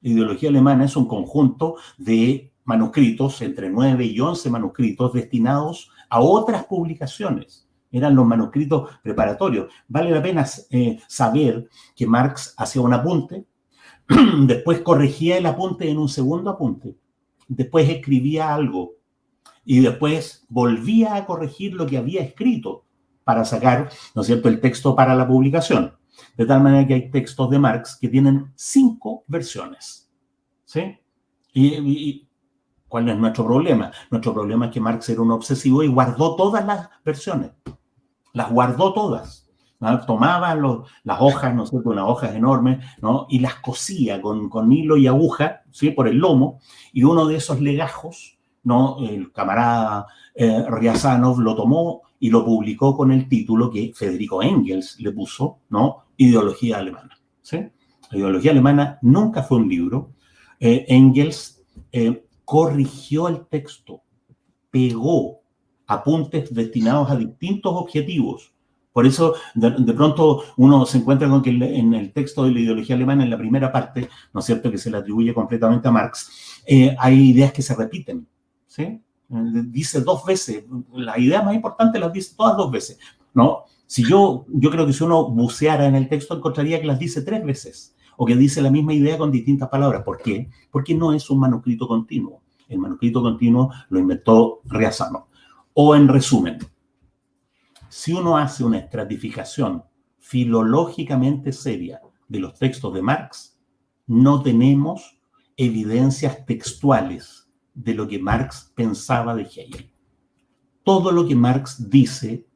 La ideología alemana es un conjunto de manuscritos, entre 9 y 11 manuscritos, destinados a otras publicaciones. Eran los manuscritos preparatorios. Vale la pena eh, saber que Marx hacía un apunte, después corregía el apunte en un segundo apunte, después escribía algo y después volvía a corregir lo que había escrito para sacar, ¿no es cierto?, el texto para la publicación. De tal manera que hay textos de Marx que tienen cinco versiones. ¿Sí? Y, ¿cuál es nuestro problema? Nuestro problema es que Marx era un obsesivo y guardó todas las versiones. Las guardó todas. Tomaba las hojas, ¿no es cierto?, unas hojas enormes, ¿no? Y las cosía con, con hilo y aguja, ¿sí?, por el lomo. Y uno de esos legajos ¿no? El camarada eh, Riazanov lo tomó y lo publicó con el título que Federico Engels le puso, ¿no? Ideología alemana. ¿sí? La ideología alemana nunca fue un libro. Eh, Engels eh, corrigió el texto, pegó apuntes destinados a distintos objetivos. Por eso, de, pronto, uno se encuentra con que en el texto de la ideología alemana, en la primera parte, ¿no es cierto?, que se le atribuye completamente a Marx, hay ideas que se repiten. ¿sí? Dice dos veces, la idea más importante las dice todas dos veces, ¿no? Si yo, yo creo que si uno buceara en el texto encontraría que las dice tres veces, o que dice la misma idea con distintas palabras. ¿Por qué? Porque no es un manuscrito continuo. El manuscrito continuo lo inventó Riazano. O en resumen, si uno hace una estratificación filológicamente seria de los textos de Marx, no tenemos evidencias textuales de lo que Marx pensaba de Hegel. Todo lo que Marx dice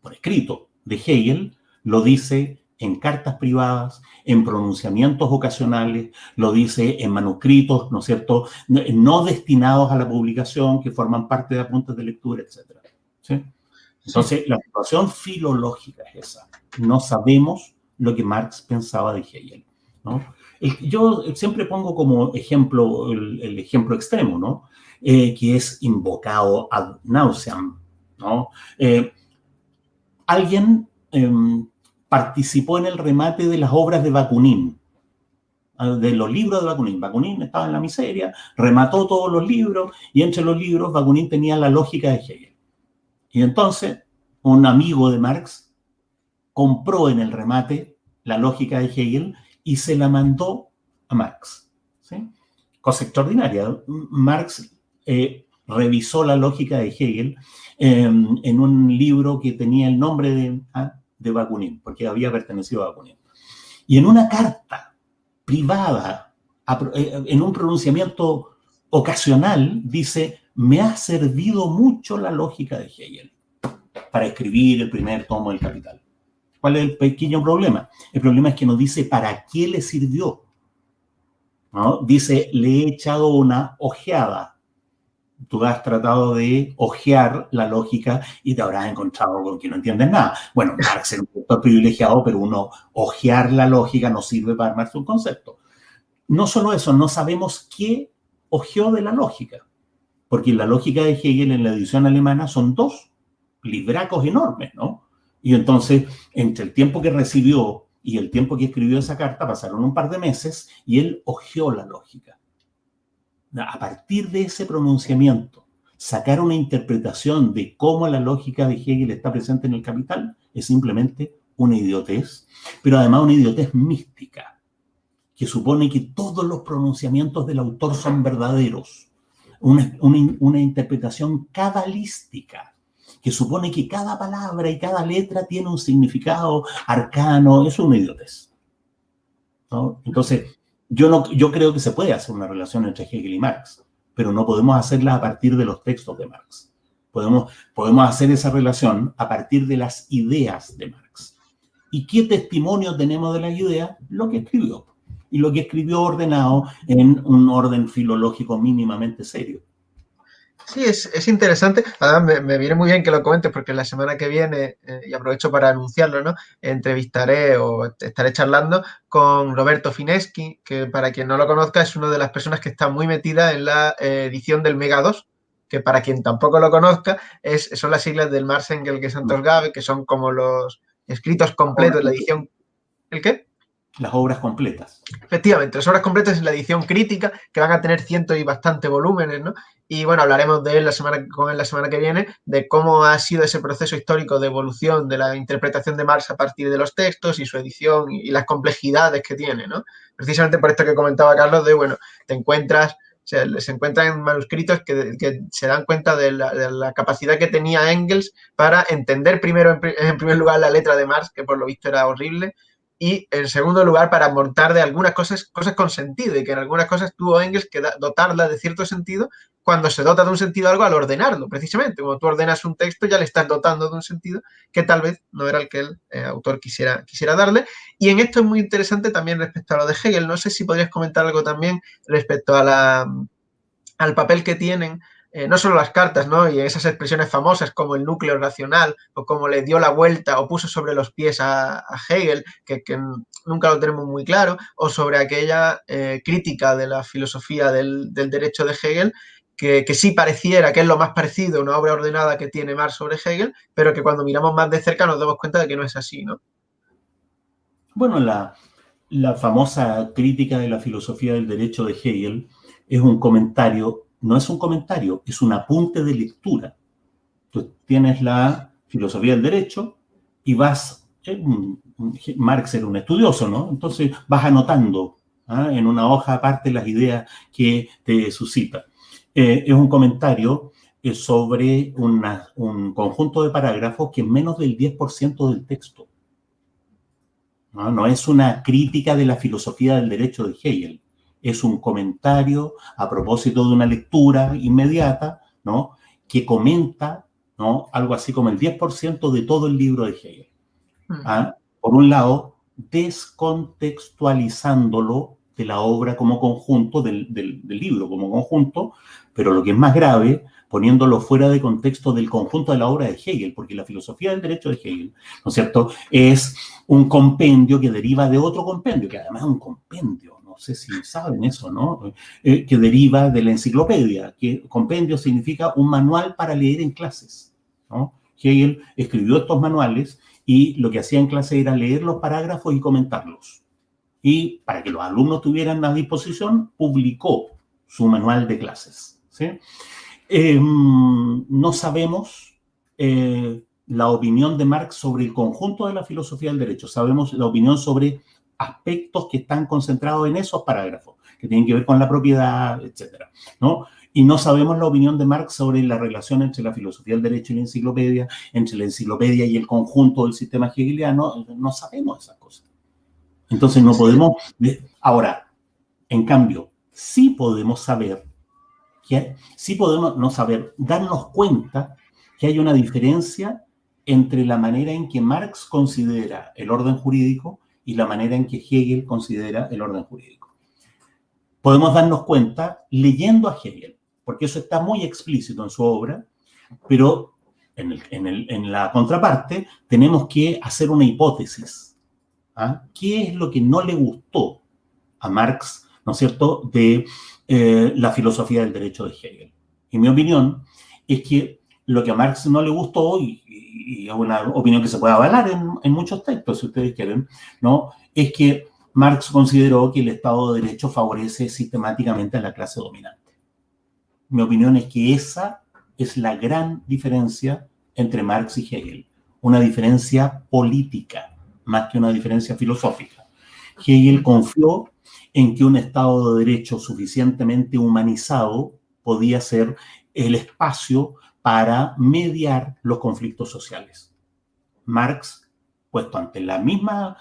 por escrito de Hegel, lo dice en cartas privadas, en pronunciamientos ocasionales, lo dice en manuscritos, ¿no es cierto?, no destinados a la publicación, que forman parte de apuntes de lectura, etc. ¿sí? Entonces, la situación filológica es esa. No sabemos lo que Marx pensaba de Hegel. ¿no? Yo siempre pongo como ejemplo el, ejemplo extremo, ¿no? Eh, que es invocado ad nauseam, ¿no? Eh, alguien em, participó en el remate de las obras de Bakunin, ah, de los libros de Bakunin. Bakunin estaba en la miseria, remató todos los libros y entre los libros Bakunin tenía la lógica de Hegel. Y entonces un amigo de Marx compró en el remate la lógica de Hegel y se la mandó a Marx. ¿sí? Cosa extraordinaria. Marx eh, revisó la lógica de Hegel em, en un libro que tenía el nombre de, ah, de Bakunin, porque había pertenecido a Bakunin. Y en una carta privada, eh, en un pronunciamiento ocasional, dice, me ha servido mucho la lógica de Hegel para escribir el primer tomo del Capital. ¿Cuál es el pequeño problema? El problema es que nos dice para qué le sirvió. ¿no? Dice, le he echado una ojeada. Tú has tratado de ojear la lógica y te habrás encontrado con que no entiendes nada. Bueno, Marx es un sector privilegiado, pero uno ojear la lógica no sirve para armarse un concepto. No solo eso, no sabemos qué ojeó de la lógica. Porque la lógica de Hegel en la edición alemana son dos libracos enormes, ¿no? Y entonces, entre el tiempo que recibió y el tiempo que escribió esa carta, pasaron un par de meses y él ojeó la lógica. A partir de ese pronunciamiento, sacar una interpretación de cómo la lógica de Hegel está presente en el capital es simplemente una idiotez, pero además una idiotez mística, que supone que todos los pronunciamientos del autor son verdaderos, una, una interpretación cabalística que supone que cada palabra y cada letra tiene un significado arcano, es una idiotez. Entonces, yo, no, yo creo que se puede hacer una relación entre Hegel y Marx, pero no podemos hacerla a partir de los textos de Marx. Podemos, podemos hacer esa relación a partir de las ideas de Marx. ¿Y qué testimonio tenemos de las ideas? Lo que escribió. Y lo que escribió ordenado en un orden filológico mínimamente serio. Sí, es, es interesante. Además, me, me, viene muy bien que lo comentes porque la semana que viene, eh, y aprovecho para anunciarlo, ¿no? Entrevistaré o estaré charlando con Roberto Fineschi, que para quien no lo conozca es una de las personas que está muy metida en la eh, edición del Mega 2, que para quien tampoco lo conozca es, son las siglas del Mars Engel que Santos Gabe, que son como los escritos completos de la edición. ¿El qué? Las obras completas. Efectivamente, las obras completas es la edición crítica, que van a tener cientos y bastante volúmenes, ¿no? Y bueno, hablaremos de él la semana, con él la semana que viene, de cómo ha sido ese proceso histórico de evolución de la interpretación de Marx a partir de los textos y su edición y, las complejidades que tiene, ¿no? Precisamente por esto que comentaba Carlos, de bueno, te encuentras se, encuentran manuscritos que, se dan cuenta de la, capacidad que tenía Engels para entender primero, en, primer lugar, la letra de Marx, que por lo visto era horrible, y en segundo lugar para montar de algunas cosas, cosas con sentido y que en algunas cosas tuvo Engels que dotarla de cierto sentido cuando se dota de un sentido algo al ordenarlo, precisamente. Cuando tú ordenas un texto ya le estás dotando de un sentido que tal vez no era el que el eh, autor quisiera, quisiera darle. Y en esto es muy interesante también respecto a lo de Hegel. No sé si podrías comentar algo también respecto a la, al papel que tienen eh, no solo las cartas, ¿no? Y esas expresiones famosas como el núcleo racional o como le dio la vuelta o puso sobre los pies a, Hegel, que, nunca lo tenemos muy claro, o sobre aquella eh, crítica de la filosofía del, derecho de Hegel, que, sí pareciera que es lo más parecido a una obra ordenada que tiene Marx sobre Hegel, pero que cuando miramos más de cerca nos damos cuenta de que no es así, ¿no? Bueno, la famosa crítica de la filosofía del derecho de Hegel es un comentario no es un comentario, es un apunte de lectura. Tú tienes la filosofía del derecho y vas, eh, Marx era un estudioso, ¿no? Entonces vas anotando ¿ah? en una hoja aparte las ideas que te suscita. Eh, es un comentario eh, sobre un conjunto de parágrafos que es menos del 10% del texto. ¿no? no es una crítica de la filosofía del derecho de Hegel es un comentario a propósito de una lectura inmediata, ¿no? Que comenta, ¿no? Algo así como el 10% de todo el libro de Hegel. ¿Ah? Por un lado, descontextualizándolo de la obra como conjunto, del, del, del, libro como conjunto, pero lo que es más grave, poniéndolo fuera de contexto del conjunto de la obra de Hegel, porque la filosofía del derecho de Hegel, ¿no es cierto?, es un compendio que deriva de otro compendio, que además es un compendio, no sé si saben eso, ¿no? Eh, que deriva de la enciclopedia, que compendio significa un manual para leer en clases, ¿no? Hegel escribió estos manuales y lo que hacía en clase era leer los parágrafos y comentarlos. Y para que los alumnos tuvieran a disposición, publicó su manual de clases. ¿sí? Eh, no sabemos eh, la opinión de Marx sobre el conjunto de la filosofía del derecho, sabemos la opinión sobre aspectos que están concentrados en esos parágrafos, que tienen que ver con la propiedad, etcétera, ¿no? Y no sabemos la opinión de Marx sobre la relación entre la filosofía del derecho y la enciclopedia, entre la enciclopedia y el conjunto del sistema hegeliano, no sabemos esas cosas. Entonces no podemos... Ahora, en cambio, sí podemos saber, que, sí podemos no saber, darnos cuenta que hay una diferencia entre la manera en que Marx considera el orden jurídico y la manera en que Hegel considera el orden jurídico. Podemos darnos cuenta leyendo a Hegel, porque eso está muy explícito en su obra, pero en, la contraparte tenemos que hacer una hipótesis. ¿ah? ¿Qué es lo que no le gustó a Marx, ¿no es cierto?, de eh, la filosofía del derecho de Hegel. Y mi opinión es que lo que a Marx no le gustó, y, y es una opinión que se puede avalar en, en, muchos textos, si ustedes quieren, ¿no? Es que Marx consideró que el Estado de Derecho favorece sistemáticamente a la clase dominante. Mi opinión es que esa es la gran diferencia entre Marx y Hegel. Una diferencia política, más que una diferencia filosófica. Hegel confió en que un Estado de Derecho suficientemente humanizado podía ser el espacio para mediar los conflictos sociales. Marx, puesto ante, el mismo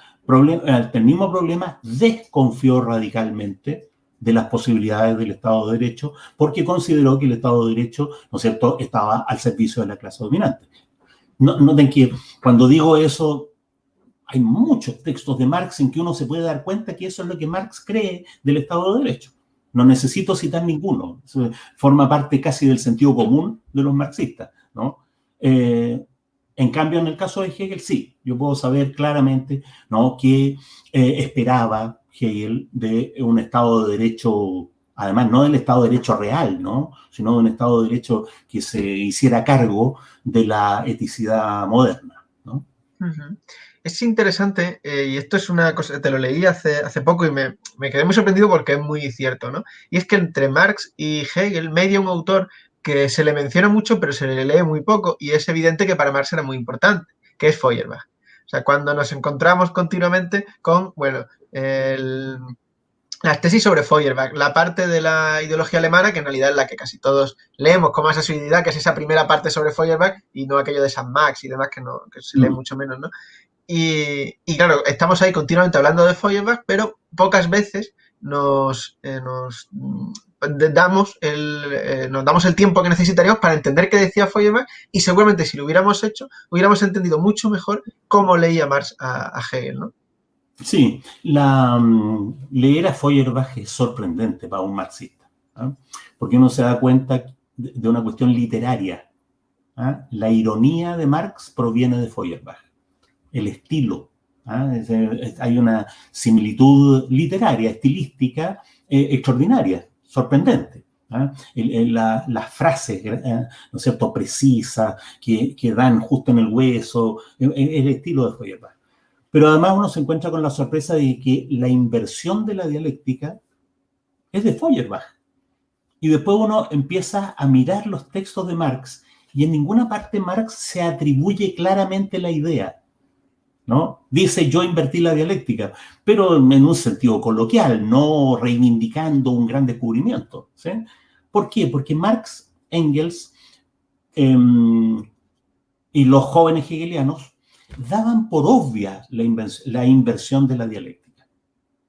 problema, desconfió radicalmente de las posibilidades del Estado de Derecho porque consideró que el Estado de Derecho, ¿no es cierto?, estaba al servicio de la clase dominante. No, noten que cuando digo eso, hay muchos textos de Marx en que uno se puede dar cuenta que eso es lo que Marx cree del Estado de Derecho. No necesito citar ninguno. forma parte casi del sentido común de los marxistas, ¿no? Eh, en cambio, en el caso de Hegel, sí, yo puedo saber claramente ¿no? qué eh, esperaba Hegel de un Estado de Derecho, además no del Estado de Derecho real, ¿no? sino de un Estado de Derecho que se hiciera cargo de la eticidad moderna. ¿no? Es interesante, eh, y esto es una cosa, te lo leí hace, hace poco y me, me, quedé muy sorprendido porque es muy cierto, ¿no? Y es que entre Marx y Hegel media un autor que se le menciona mucho, pero se le lee muy poco, y es evidente que para Marx era muy importante, que es Feuerbach. O sea, cuando nos encontramos continuamente con, bueno, el, las tesis sobre Feuerbach, la parte de la ideología alemana, que en realidad es la que casi todos leemos con más asiduidad, que es esa primera parte sobre Feuerbach, y no aquello de San Max y demás, que, no, que se lee mm. mucho menos, ¿no? Y, claro, estamos ahí continuamente hablando de Feuerbach, pero pocas veces nos, eh, nos damos el, eh, damos el tiempo que necesitaríamos para entender qué decía Feuerbach y seguramente si lo hubiéramos hecho, hubiéramos entendido mucho mejor cómo leía Marx a, Hegel, ¿no? Sí, mm, leer a Feuerbach es sorprendente para un marxista, ¿ah? porque uno se da cuenta de, una cuestión literaria. ¿ah? La ironía de Marx proviene de Feuerbach, el estilo. ¿ah? hay una similitud literaria, estilística eh, extraordinaria sorprendente. ¿ah? las frases, ¿eh? ¿no es cierto?, precisas, que, dan justo en el hueso, e, e, el, estilo de Feuerbach. Pero además uno se encuentra con la sorpresa de que la inversión de la dialéctica es de Feuerbach. Y después uno empieza a mirar los textos de Marx y en ninguna parte Marx se atribuye claramente la idea. ¿No? Dice yo invertí la dialéctica, pero en un sentido coloquial, no reivindicando un gran descubrimiento. ¿Por qué? Porque Marx, Engels em, y los jóvenes hegelianos daban por obvia la, inversión de la dialéctica.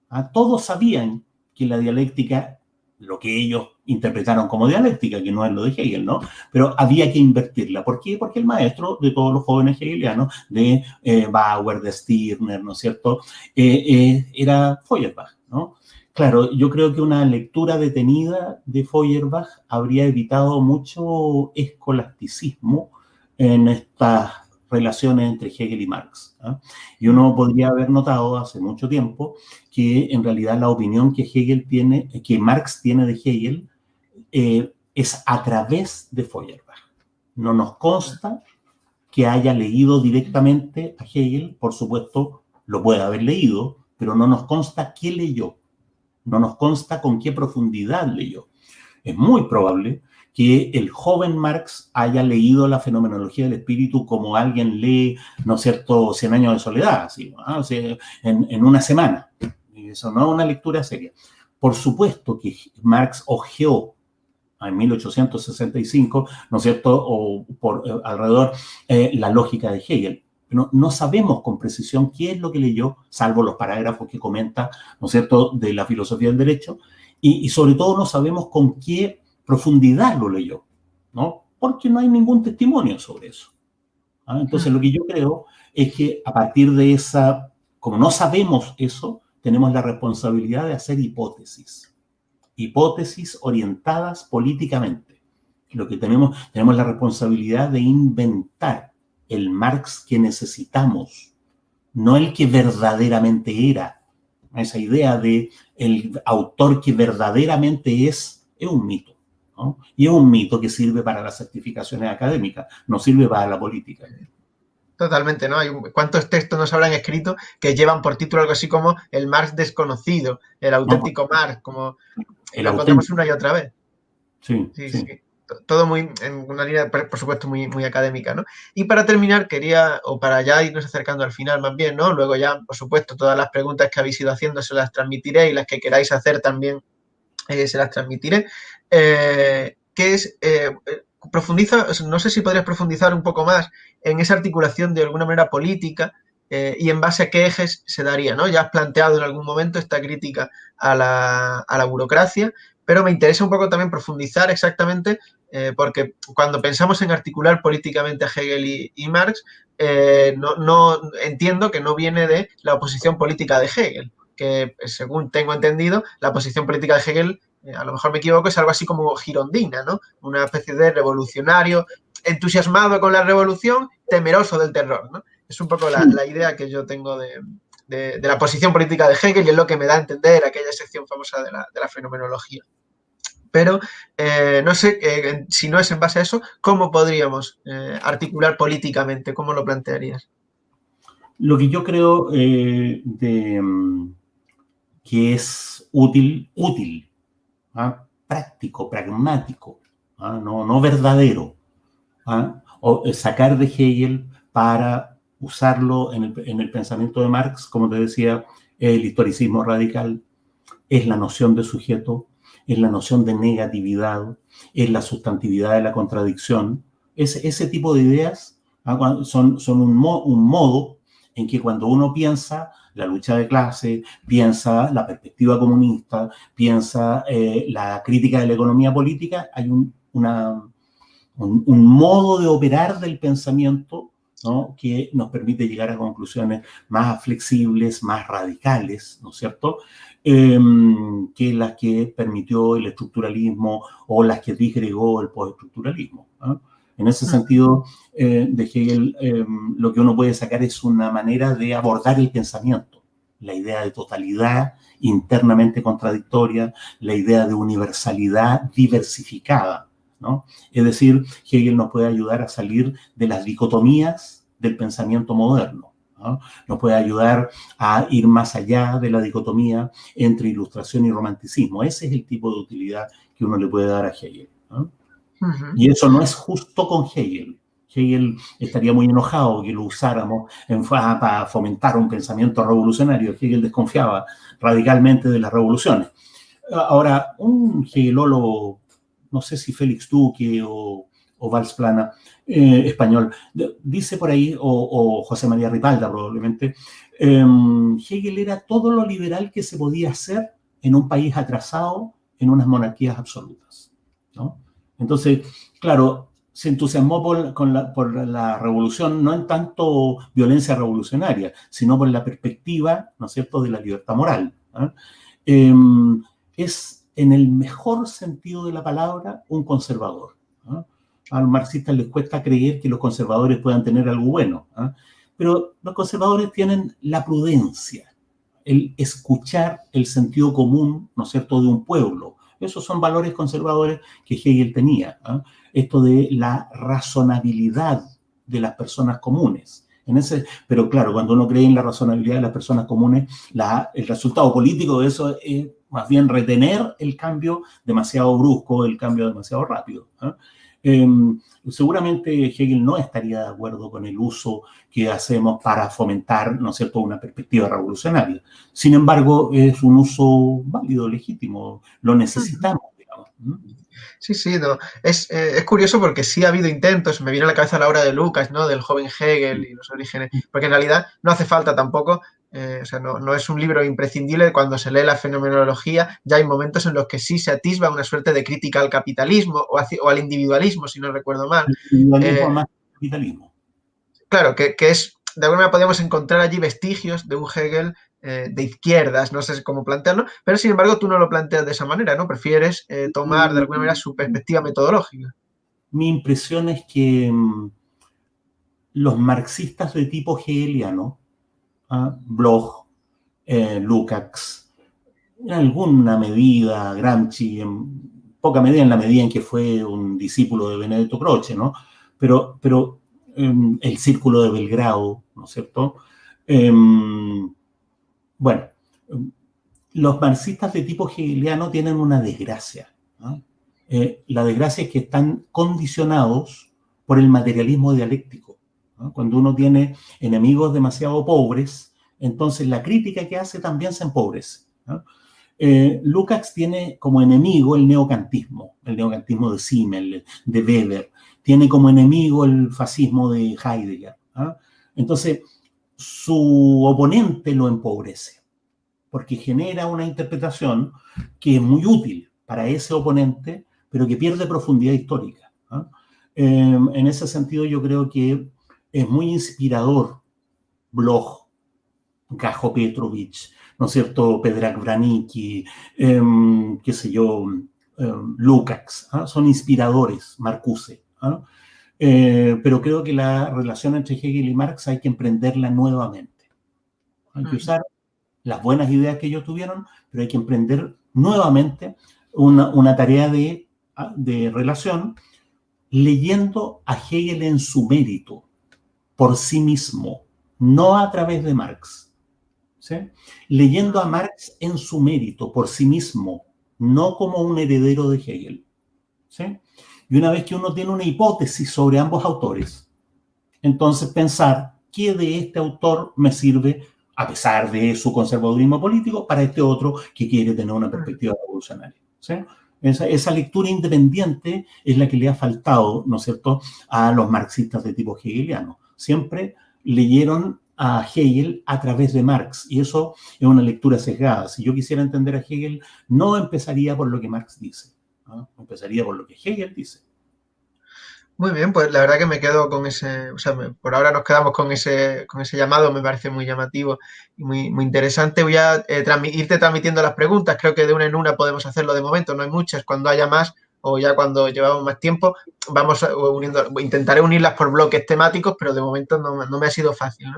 ¿Ah? Todos sabían que la dialéctica, lo que ellos interpretaron como dialéctica, que no es lo de Hegel, ¿no? Pero había que invertirla. ¿Por qué? Porque el maestro de todos los jóvenes hegelianos, de eh, Bauer, de Stirner, ¿no es cierto?, eh, eh, era Feuerbach, ¿no? Claro, yo creo que una lectura detenida de Feuerbach habría evitado mucho escolasticismo en estas relaciones entre Hegel y Marx. ¿ah? Y uno podría haber notado hace mucho tiempo que en realidad la opinión que Hegel tiene, que Marx tiene de Hegel, eh, es a través de Feuerbach. No nos consta que haya leído directamente a Hegel, por supuesto, lo puede haber leído, pero no nos consta qué leyó, no nos consta con qué profundidad leyó. Es muy probable que el joven Marx haya leído la fenomenología del espíritu como alguien lee, ¿no es cierto?, Cien años de soledad, así, en, en, una semana. Eso no es una lectura seria. Por supuesto que Marx ojeó en 1865, ¿no es cierto?, o por eh, alrededor eh, la lógica de Hegel. No, no sabemos con precisión qué es lo que leyó, salvo los parágrafos que comenta, ¿no es cierto?, de la filosofía del derecho, y, y sobre todo no sabemos con qué profundidad lo leyó, ¿no? Porque no hay ningún testimonio sobre eso. ¿ah? Entonces, lo que yo creo es que a partir de esa, como no sabemos eso, tenemos la responsabilidad de hacer hipótesis. Hipótesis orientadas políticamente. Lo que tenemos, tenemos la responsabilidad de inventar el Marx que necesitamos, no el que verdaderamente era. Esa idea de el autor que verdaderamente es, es un mito. Y es un mito que sirve para las certificaciones académicas, no sirve para la política. Totalmente, ¿no? Hay ¿Cuántos textos nos habrán escrito que llevan por título algo así como el Marx desconocido, el auténtico Marx, como lo encontramos una y otra vez? Sí, sí, sí. Todo muy, en una línea, por supuesto, muy, muy académica, ¿no? Y para terminar, quería, o para ya irnos acercando al final más bien, ¿no? Luego ya, por supuesto, todas las preguntas que habéis ido haciendo se las transmitiré y las que queráis hacer también eh, se las transmitiré, eh, que es, eh, profundiza, no sé si podrías profundizar un poco más en esa articulación de alguna manera política y en base a qué ejes se daría, ¿no? Ya has planteado en algún momento esta crítica a la, burocracia, pero me interesa un poco también profundizar exactamente, porque cuando pensamos en articular políticamente a Hegel y, Marx, no, no, entiendo que no viene de la oposición política de Hegel, que según tengo entendido, la posición política de Hegel eh, a lo mejor me equivoco, es algo así como girondina, ¿no? Una especie de revolucionario entusiasmado con la revolución, temeroso del terror, ¿no? Es un poco la, idea que yo tengo de, la posición política de Hegel y es lo que me da a entender aquella sección famosa de la, fenomenología. Pero eh, no sé eh, si no es en base a eso, ¿cómo podríamos articular políticamente? ¿Cómo lo plantearías? Lo que yo creo de, mm, que es útil, útil ¿ah? práctico, pragmático, ¿ah? no, no, verdadero. ¿ah? O eh, sacar de Hegel para usarlo en el, en el, pensamiento de Marx, como te decía, el historicismo radical, es la noción de sujeto, es la noción de negatividad, es la sustantividad de la contradicción. Ese, ese tipo de ideas son, son un modo en que cuando uno piensa la lucha de clase, piensa la perspectiva comunista, piensa eh, la crítica de la economía política, hay un, un, modo de operar del pensamiento que nos permite llegar a conclusiones más flexibles, más radicales, ¿no es cierto?, em, que las que permitió el estructuralismo o las que disgregó el postestructuralismo. En ese sentido, eh, de Hegel, eh, lo que uno puede sacar es una manera de abordar el pensamiento, la idea de totalidad internamente contradictoria, la idea de universalidad diversificada, ¿no? Es decir, Hegel nos puede ayudar a salir de las dicotomías del pensamiento moderno, ¿no? Nos puede ayudar a ir más allá de la dicotomía entre ilustración y romanticismo. Ese es el tipo de utilidad que uno le puede dar a Hegel, ¿no? Y eso no es justo con Hegel. Hegel estaría muy enojado que lo usáramos en, para fomentar un pensamiento revolucionario. Hegel desconfiaba radicalmente de las revoluciones. Ahora, un hegelólogo, no sé si Félix Duque o, o Valls Plana, eh, español, dice por ahí, o, José María Ripalda probablemente, em, Hegel era todo lo liberal que se podía hacer en un país atrasado en unas monarquías absolutas. ¿no? Entonces, claro, se entusiasmó por, la, revolución, no en tanto violencia revolucionaria, sino por la perspectiva, ¿no es cierto?, de la libertad moral. Em, es, en el mejor sentido de la palabra, un conservador. ¿ah? A los marxistas les cuesta creer que los conservadores puedan tener algo bueno, ¿ah? pero los conservadores tienen la prudencia, el escuchar el sentido común, ¿no es cierto?, de un pueblo, esos son valores conservadores que Hegel tenía. ¿ah? Esto de la razonabilidad de las personas comunes. En ese, pero claro, cuando uno cree en la razonabilidad de las personas comunes, el resultado político de eso es más bien retener el cambio demasiado brusco, el cambio demasiado rápido. ¿ah? Em, seguramente Hegel no estaría de acuerdo con el uso que hacemos para fomentar, ¿no es cierto?, una perspectiva revolucionaria. Sin embargo, es un uso válido, legítimo, lo necesitamos, digamos. Sí, sí, no. Es, eh, es, curioso porque sí ha habido intentos, me viene a la cabeza la obra de Lucas, ¿no? Del joven Hegel y los orígenes, porque en realidad no hace falta tampoco eh, o sea, no, es un libro imprescindible. Cuando se lee la fenomenología, ya hay momentos en los que sí se atisba una suerte de crítica al capitalismo o, al individualismo, si no recuerdo mal. Individualismo eh, más capitalismo. Claro, que, es, de alguna manera podemos encontrar allí vestigios de un Hegel eh, de izquierdas, no sé cómo plantearlo, pero sin embargo tú no lo planteas de esa manera, ¿no? Prefieres tomar de alguna manera su perspectiva metodológica. Mi impresión es que mm, los marxistas de tipo hegeliano Bloch, eh, Lukács, en alguna medida Gramsci, en poca medida en la medida en que fue un discípulo de Benedetto Croce, ¿no? Pero, pero em, el círculo de Belgrado, ¿no es cierto? Em, bueno, los marxistas de tipo hegeliano tienen una desgracia. Eh, la desgracia es que están condicionados por el materialismo dialéctico. Cuando uno tiene enemigos demasiado pobres, entonces la crítica que hace también se empobrece. Eh, Lukács tiene como enemigo el neocantismo, el neocantismo de Simmel, de Weber, tiene como enemigo el fascismo de Heidegger. Entonces, su oponente lo empobrece, porque genera una interpretación que es muy útil para ese oponente, pero que pierde profundidad histórica. Em, en ese sentido, yo creo que es muy inspirador Bloch, Gajo Petrovich, ¿no es cierto? Pedrak Branicki, em, qué sé yo, em, Lukács, ¿ah? son inspiradores, Marcuse. ¿ah? Eh, pero creo que la relación entre Hegel y Marx hay que emprenderla nuevamente. Hay que usar las buenas ideas que ellos tuvieron, pero hay que emprender nuevamente una, una tarea de, ah, de relación leyendo a Hegel en su mérito, por sí mismo, no a través de Marx. Leyendo a Marx en su mérito, por sí mismo, no como un heredero de Hegel. Y una vez que uno tiene una hipótesis sobre ambos autores, entonces pensar qué de este autor me sirve, a pesar de su conservadurismo político, para este otro que quiere tener una perspectiva revolucionaria. Esa, esa, lectura independiente es la que le ha faltado, ¿no es cierto?, a los marxistas de tipo hegeliano. Siempre leyeron a Hegel a través de Marx, y eso es una lectura sesgada. Si yo quisiera entender a Hegel, no empezaría por lo que Marx dice, empezaría por lo que Hegel dice. Muy bien, pues la verdad que me quedo con ese, o sea, por ahora nos quedamos con ese, con ese llamado, me parece muy llamativo y muy, interesante. Voy a eh, irte transmitiendo las preguntas, creo que de una en una podemos hacerlo de momento, no hay muchas, cuando haya más o ya cuando llevamos más tiempo, vamos uniendo, intentaré unirlas por bloques temáticos, pero de momento no, me ha sido fácil.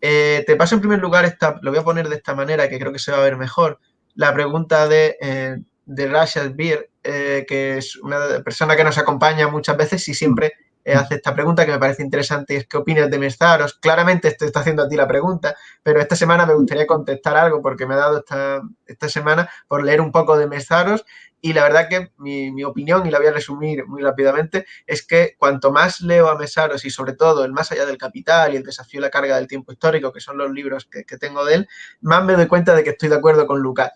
Eh, te paso en primer lugar, esta, lo voy a poner de esta manera, que creo que se va a ver mejor, la pregunta de, eh, de Rashad Beer, eh, que es una persona que nos acompaña muchas veces y siempre hace esta pregunta que me parece interesante, es ¿qué opinas de Mestaros? Claramente te está haciendo a ti la pregunta, pero esta semana me gustaría contestar algo porque me ha dado esta, esta semana por leer un poco de Mestaros y la verdad que mi, opinión, y la voy a resumir muy rápidamente, es que cuanto más leo a Mesaros y sobre todo el Más allá del capital y el desafío de la carga del tiempo histórico, que son los libros que, tengo de él, más me doy cuenta de que estoy de acuerdo con Lucas.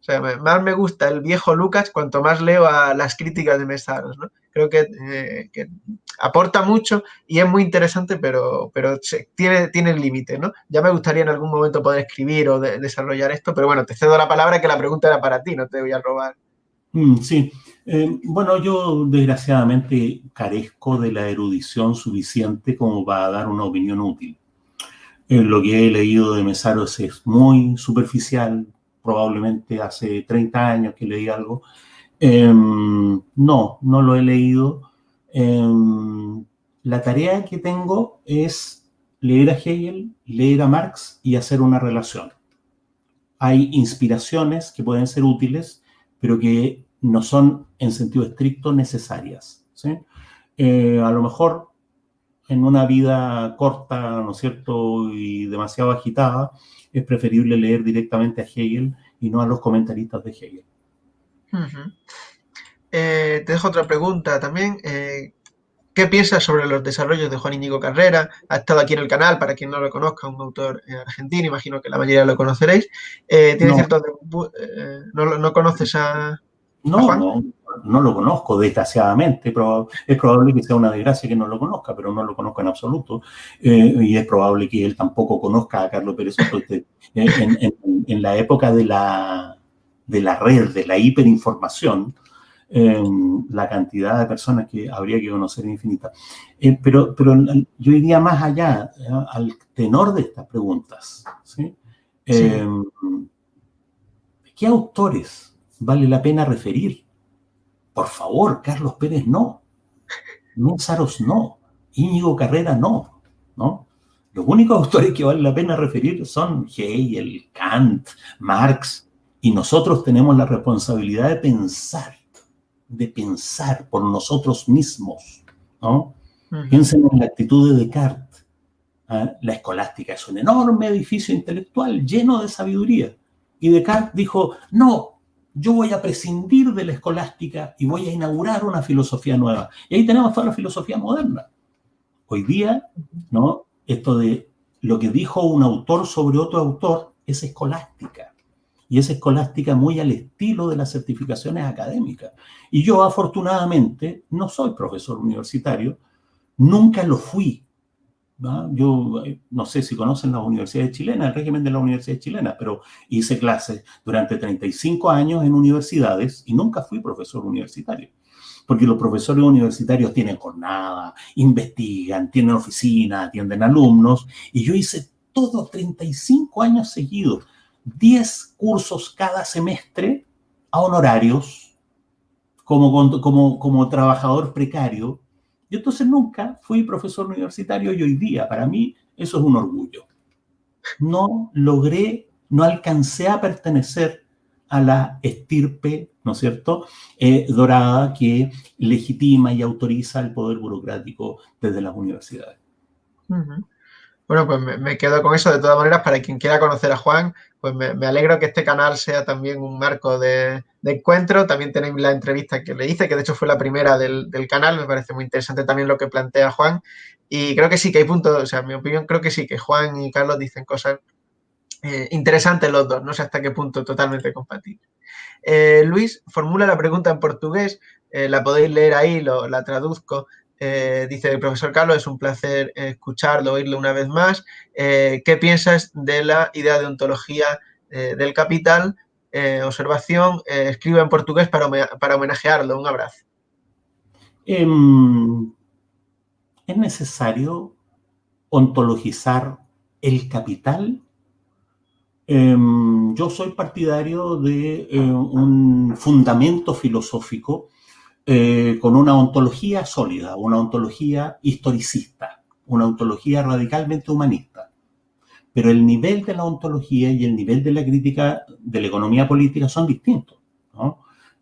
O sea, más me gusta el viejo Lucas cuanto más leo a las críticas de Mesaros, ¿no? Creo que, eh, aporta mucho y es muy interesante, pero, pero tiene, tiene límite, ¿no? Ya me gustaría en algún momento poder escribir o desarrollar esto, pero bueno, te cedo la palabra que la pregunta era para ti, no te voy a robar. Mm, sí, eh, bueno, yo desgraciadamente carezco de la erudición suficiente como para dar una opinión útil. Eh, lo que he leído de Mesaros es muy superficial, probablemente hace 30 años que leí algo. Em, no, no lo he leído. Em, la tarea que tengo es leer a Hegel, leer a Marx y hacer una relación. Hay inspiraciones que pueden ser útiles, pero que no son en sentido estricto necesarias. Eh, a lo mejor en una vida corta, ¿no es cierto?, y demasiado agitada, es preferible leer directamente a Hegel y no a los comentaristas de Hegel. Eh, te dejo otra pregunta también. Eh, ¿Qué piensas sobre los desarrollos de Juan Íñigo Carrera? Ha estado aquí en el canal, para quien no lo conozca, un autor argentino, imagino que la mayoría lo conoceréis. ¿tiene no. Cierto, ¿no, conoces a, no, no, lo conozco, desgraciadamente. Es probable que sea una desgracia que no lo conozca, pero no lo conozco en absoluto. Eh, y es probable que él tampoco conozca a Carlos Pérez eh, en, la época de la, de la red, de la hiperinformación, em, la cantidad de personas que habría que conocer es infinita. Eh, pero, pero yo iría más allá, al tenor de estas preguntas. Em, ¿Qué autores vale la pena referir. Por favor, Carlos Pérez no. Saros no. Íñigo Carrera no. ¿no? Los únicos autores que vale la pena referir son Hegel, Kant, Marx, y nosotros tenemos la responsabilidad de pensar, de pensar por nosotros mismos. ¿no? Piensen en la actitud de Descartes. ¿ah? La escolástica es un enorme edificio intelectual lleno de sabiduría. Y Descartes dijo, no, yo voy a prescindir de la escolástica y voy a inaugurar una filosofía nueva. Y ahí tenemos toda la filosofía moderna. Hoy día, ¿no? Esto de lo que dijo un autor sobre otro autor es escolástica. Y es escolástica muy al estilo de las certificaciones académicas. Y yo, afortunadamente, no soy profesor universitario, nunca lo fui yo eh, no sé si conocen las universidades chilenas, el régimen de las universidades chilenas, pero hice clases durante 35 años en universidades y nunca fui profesor universitario. Porque los profesores universitarios tienen jornada, investigan, tienen oficina, atienden alumnos, y yo hice todos 35 años seguidos 10 cursos cada semestre a honorarios como, como, como trabajador precario. Y entonces nunca fui profesor universitario y hoy día, para mí, eso es un orgullo. No logré, no alcancé a pertenecer a la estirpe, ¿no es cierto?, eh, dorada que legitima y autoriza el poder burocrático desde las universidades. Bueno, pues me, quedo con eso. De todas maneras, para quien quiera conocer a Juan, pues me, alegro que este canal sea también un marco de, encuentro. También tenéis la entrevista que le hice, que de hecho fue la primera del, canal. Me parece muy interesante también lo que plantea Juan. Y creo que sí, que hay puntos, o sea, en mi opinión, creo que sí, que Juan y Carlos dicen cosas eh, interesantes los dos. No sé hasta qué punto totalmente compatibles. Eh, Luis formula la pregunta en portugués. Eh, la podéis leer ahí, lo, la traduzco. Eh, dice el profesor Carlos, es un placer escucharlo, oírlo una vez más. Eh, ¿Qué piensas de la idea de ontología eh, del capital? observación, escribo en portugués para, para homenajearlo. Un abrazo. Em, ¿Es necesario ontologizar el capital? Em, yo soy partidario de un fundamento filosófico eh, con una ontología sólida, una ontología historicista, una ontología radicalmente humanista. Pero el nivel de la ontología y el nivel de la crítica de la economía política son distintos.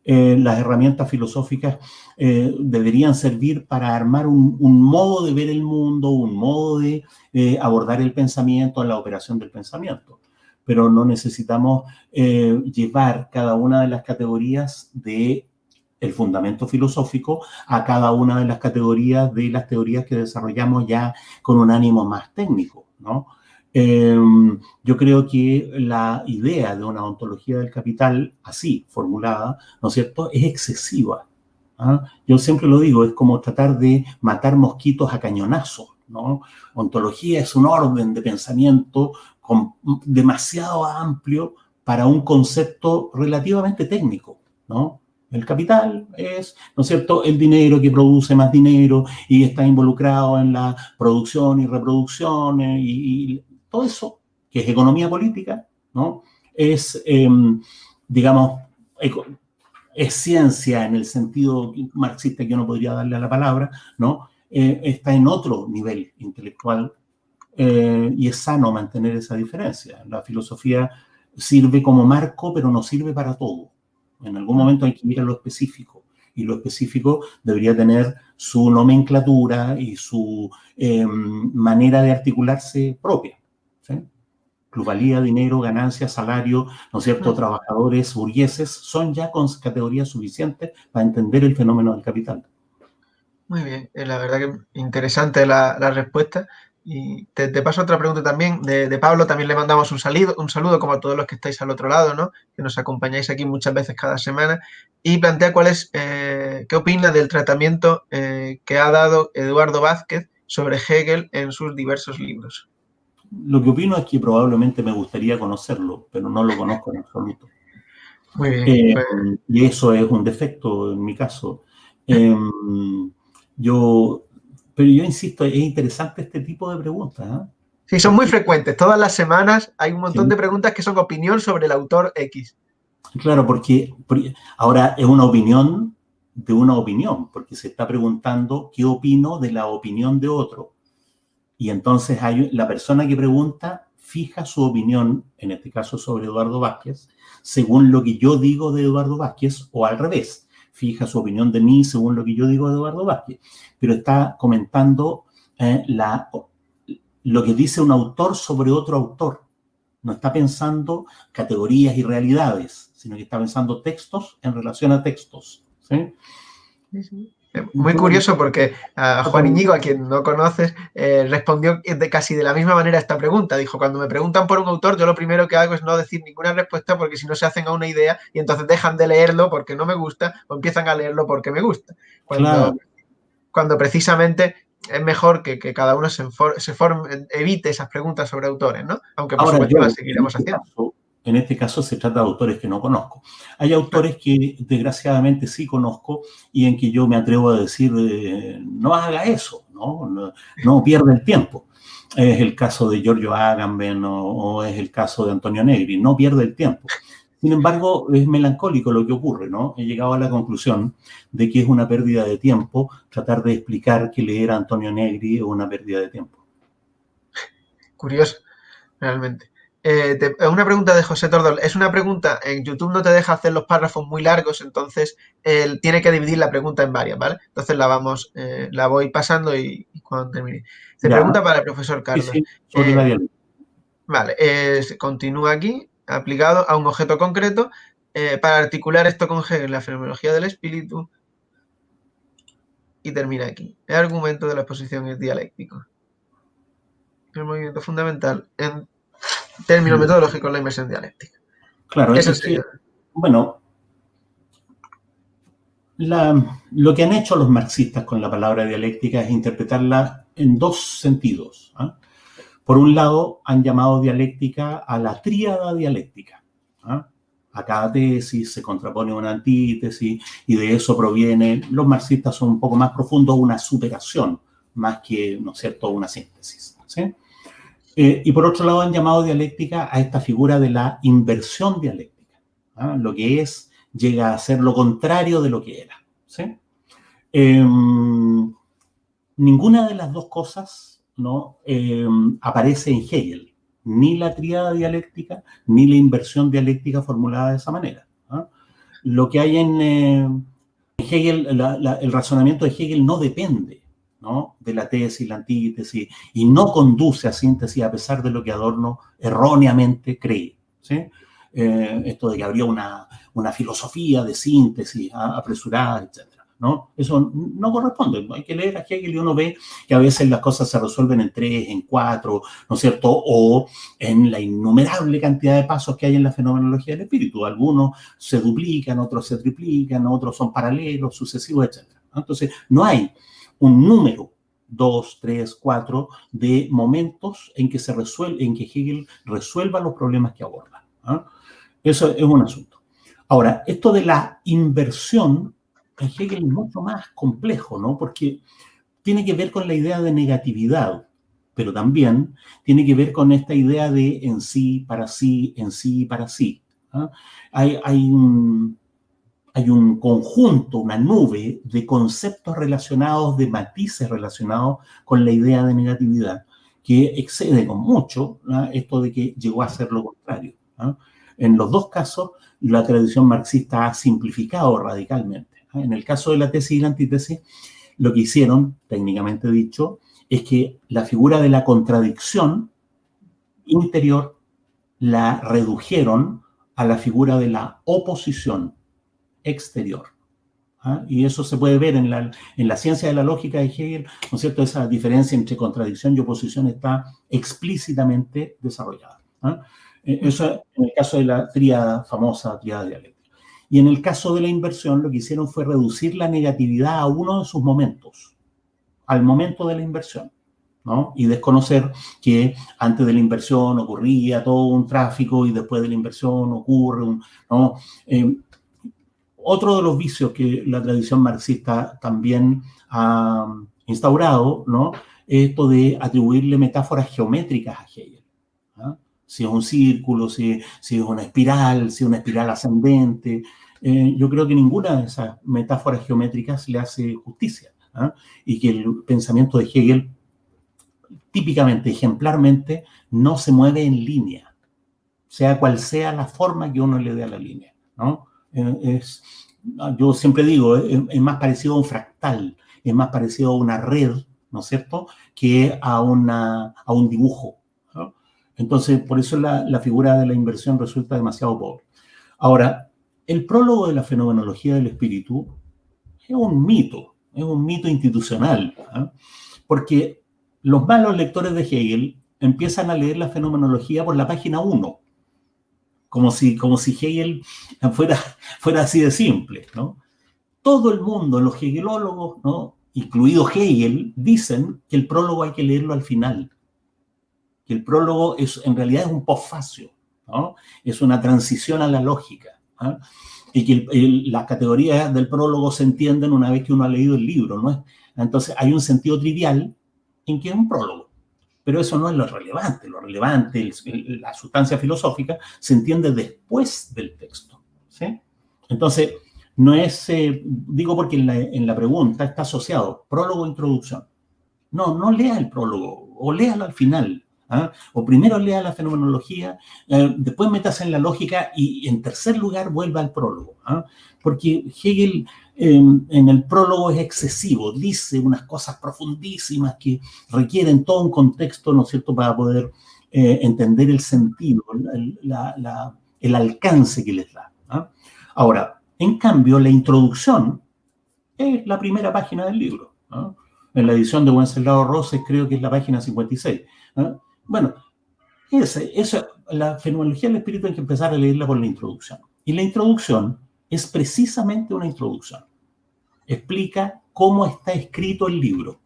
Eh, las herramientas filosóficas eh, deberían servir para armar un, modo de ver el mundo, un modo de abordar el pensamiento, la operación del pensamiento. Pero no necesitamos llevar cada una de las categorías de el fundamento filosófico a cada una de las categorías de las teorías que desarrollamos ya con un ánimo más técnico, ¿no? Em, yo creo que la idea de una ontología del capital así formulada, ¿no es cierto?, es excesiva. ¿ah? Yo siempre lo digo, es como tratar de matar mosquitos a cañonazos, ¿no? Ontología es un orden de pensamiento demasiado amplio para un concepto relativamente técnico, ¿no? El capital es, ¿no es cierto?, el dinero que produce más dinero y está involucrado en la producción y reproducción eh, y, todo eso, que es economía política, ¿no? Es, em, digamos, es ciencia en el sentido marxista que yo no podría darle a la palabra, ¿no? Eh, está en otro nivel intelectual eh, y es sano mantener esa diferencia. La filosofía sirve como marco, pero no sirve para todo. En algún momento hay que ir a lo específico y lo específico debería tener su nomenclatura y su em, manera de articularse propia. ¿sí? Plusvalía, dinero, ganancia, salario, ¿no es cierto? Trabajadores, burgueses, son ya con categorías suficientes para entender el fenómeno del capital. Muy bien, eh, la verdad que interesante la, la respuesta. Y te, paso otra pregunta también de, Pablo, también le mandamos un saludo, un saludo como a todos los que estáis al otro lado, ¿no? que nos acompañáis aquí muchas veces cada semana, y plantea cuál es, eh, qué opina del tratamiento eh, que ha dado Eduardo Vázquez sobre Hegel en sus diversos libros. Lo que opino es que probablemente me gustaría conocerlo, pero no lo conozco en absoluto. Muy bien. Eh, pues y eso es un defecto en mi caso. Em, yo pero yo insisto, es interesante este tipo de preguntas. ¿eh? Sí, son muy frecuentes. Todas las semanas hay un montón de preguntas que son opinión sobre el autor X. Claro, porque ahora es una opinión de una opinión, porque se está preguntando qué opino de la opinión de otro. Y entonces hay, la persona que pregunta fija su opinión, en este caso sobre Eduardo Vázquez, según lo que yo digo de Eduardo Vázquez o al revés fija su opinión de mí según lo que yo digo de Eduardo Vázquez, pero está comentando eh, lo que dice un autor sobre otro autor. No está pensando categorías y realidades, sino que está pensando textos en relación a textos. Muy curioso porque a Juan Iñigo, a quien no conoces, eh, respondió de casi de la misma manera a esta pregunta. Dijo, cuando me preguntan por un autor, yo lo primero que hago es no decir ninguna respuesta porque si no se hacen a una idea y entonces dejan de leerlo porque no me gusta o empiezan a leerlo porque me gusta. Cuando, cuando precisamente es mejor que, cada uno se, se forme, evite esas preguntas sobre autores, ¿no? Aunque por supuesto las seguiremos haciendo en este caso se trata de autores que no conozco. Hay autores que desgraciadamente sí conozco y en que yo me atrevo a decir, eh, no haga eso, ¿no? No, pierda el tiempo. es el caso de Giorgio Agamben o, es el caso de Antonio Negri, no pierde el tiempo. Sin embargo, es melancólico lo que ocurre, ¿no? He llegado a la conclusión de que es una pérdida de tiempo tratar de explicar que leer a Antonio Negri es una pérdida de tiempo. Curioso, realmente. Eh, una pregunta de José Tordol. Es una pregunta, en YouTube no te deja hacer los párrafos muy largos, entonces él tiene que dividir la pregunta en varias, ¿vale? Entonces la vamos, eh, la voy pasando y, cuando termine. Se pregunta para el profesor Carlos. Eh, vale, continúa aquí, aplicado a un objeto concreto, para articular esto con Hegel, la fenomenología del espíritu, y termina aquí. El argumento de la exposición es dialéctico. El movimiento fundamental en término metodológico la inversión dialéctica. Claro, es que, bueno, lo que han hecho los marxistas con la palabra dialéctica es interpretarla en dos sentidos. ¿ah? Por un lado, han llamado dialéctica a la tríada dialéctica. ¿ah? A cada tesis se contrapone una antítesis y de eso proviene, los marxistas son un poco más profundos, una superación más que, ¿no es cierto?, una síntesis. ¿sí? Eh, y por otro lado han llamado dialéctica a esta figura de la inversión dialéctica. ¿ah? Lo que es llega a ser lo contrario de lo que era. Em, ninguna de las dos cosas. Em, aparece en Hegel. Ni la triada dialéctica, ni la inversión dialéctica formulada de esa manera. ¿ah? Lo que hay en eh, Hegel, el razonamiento de Hegel no depende de la tesis, la antítesis, y no conduce a síntesis a pesar de lo que Adorno erróneamente cree. Eh, esto de que habría una, filosofía de síntesis apresurada, etc. ¿no? Eso no corresponde. Hay que leer a Hegel y uno ve que a veces las cosas se resuelven en tres, en cuatro, ¿no es cierto? O en la innumerable cantidad de pasos que hay en la fenomenología del espíritu. Algunos se duplican, otros se triplican, otros son paralelos, sucesivos, etc. Entonces, no hay un número, dos, tres, cuatro, de momentos en que se resuelve, en que Hegel resuelva los problemas que aborda. ¿ah? Eso es un asunto. Ahora, esto de la inversión en Hegel es mucho más complejo, ¿no? Porque tiene que ver con la idea de negatividad, pero también tiene que ver con esta idea de en sí, para sí, en sí, para sí. ¿ah? Hay, hay un, hay un conjunto, una nube de conceptos relacionados, de matices relacionados con la idea de negatividad, que excede con mucho esto de que llegó a ser lo contrario. En los dos casos, la tradición marxista ha simplificado radicalmente. En el caso de la tesis y la antítesis, lo que hicieron, técnicamente dicho, es que la figura de la contradicción interior la redujeron a la figura de la oposición exterior. ¿ah? Y eso se puede ver en la, en la ciencia de la lógica de Hegel, ¿no es cierto? Esa diferencia entre contradicción y oposición está explícitamente desarrollada. ¿ah? E, eso en el caso de la tríada, famosa tríada dialéctica. Y en el caso de la inversión, lo que hicieron fue reducir la negatividad a uno de sus momentos, al momento de la inversión. ¿no? Y desconocer que antes de la inversión ocurría todo un tráfico y después de la inversión ocurre un, ¿no? Eh, otro de los vicios que la tradición marxista también ha instaurado, ¿no? Esto de atribuirle metáforas geométricas a Hegel. ¿ah? Si es un círculo, si, es una espiral, si es una espiral ascendente. Eh, yo creo que ninguna de esas metáforas geométricas le hace justicia. ¿ah? Y que el pensamiento de Hegel, típicamente, ejemplarmente, no se mueve en línea, sea cual sea la forma que uno le dé a la línea. ¿no? Eh, es, yo siempre digo, es, más parecido a un fractal, es más parecido a una red, ¿no es cierto?, que a, una, a un dibujo. Entonces, por eso la, la, figura de la inversión resulta demasiado pobre. Ahora, el prólogo de la fenomenología del espíritu es un mito, es un mito institucional, porque los malos lectores de Hegel empiezan a leer la fenomenología por la página 1 como si, como si Hegel fuera, fuera así de simple, ¿no? Todo el mundo, los hegelólogos, ¿no? incluido Hegel, dicen que el prólogo hay que leerlo al final, que el prólogo es, en realidad es un postfacio, ¿no? es una transición a la lógica, ¿ah? y que las categorías del prólogo se entienden una vez que uno ha leído el libro, ¿no? Entonces hay un sentido trivial en que es un prólogo, Pero eso no es lo relevante. Lo relevante, la sustancia filosófica, se entiende después del texto. ¿sí? Entonces, no es, eh, digo porque en la, pregunta está asociado prólogo e introducción. No, no lea el prólogo o léalo al final. ¿ah? O primero lea la fenomenología, eh, después metas en la lógica y en tercer lugar vuelva al prólogo. ¿ah? Porque Hegel em, en el prólogo es excesivo, dice unas cosas profundísimas que requieren todo un contexto, ¿no es cierto?, para poder eh, entender el sentido, el alcance que les da. ¿ah? Ahora, en cambio, la introducción es la primera página del libro. En la edición de Wenceslao Roses creo que es la página 56. Bueno, esa, la fenomenología del espíritu hay que empezar a leerla por la introducción. Y la introducción es precisamente una introducción. Explica cómo está escrito el libro.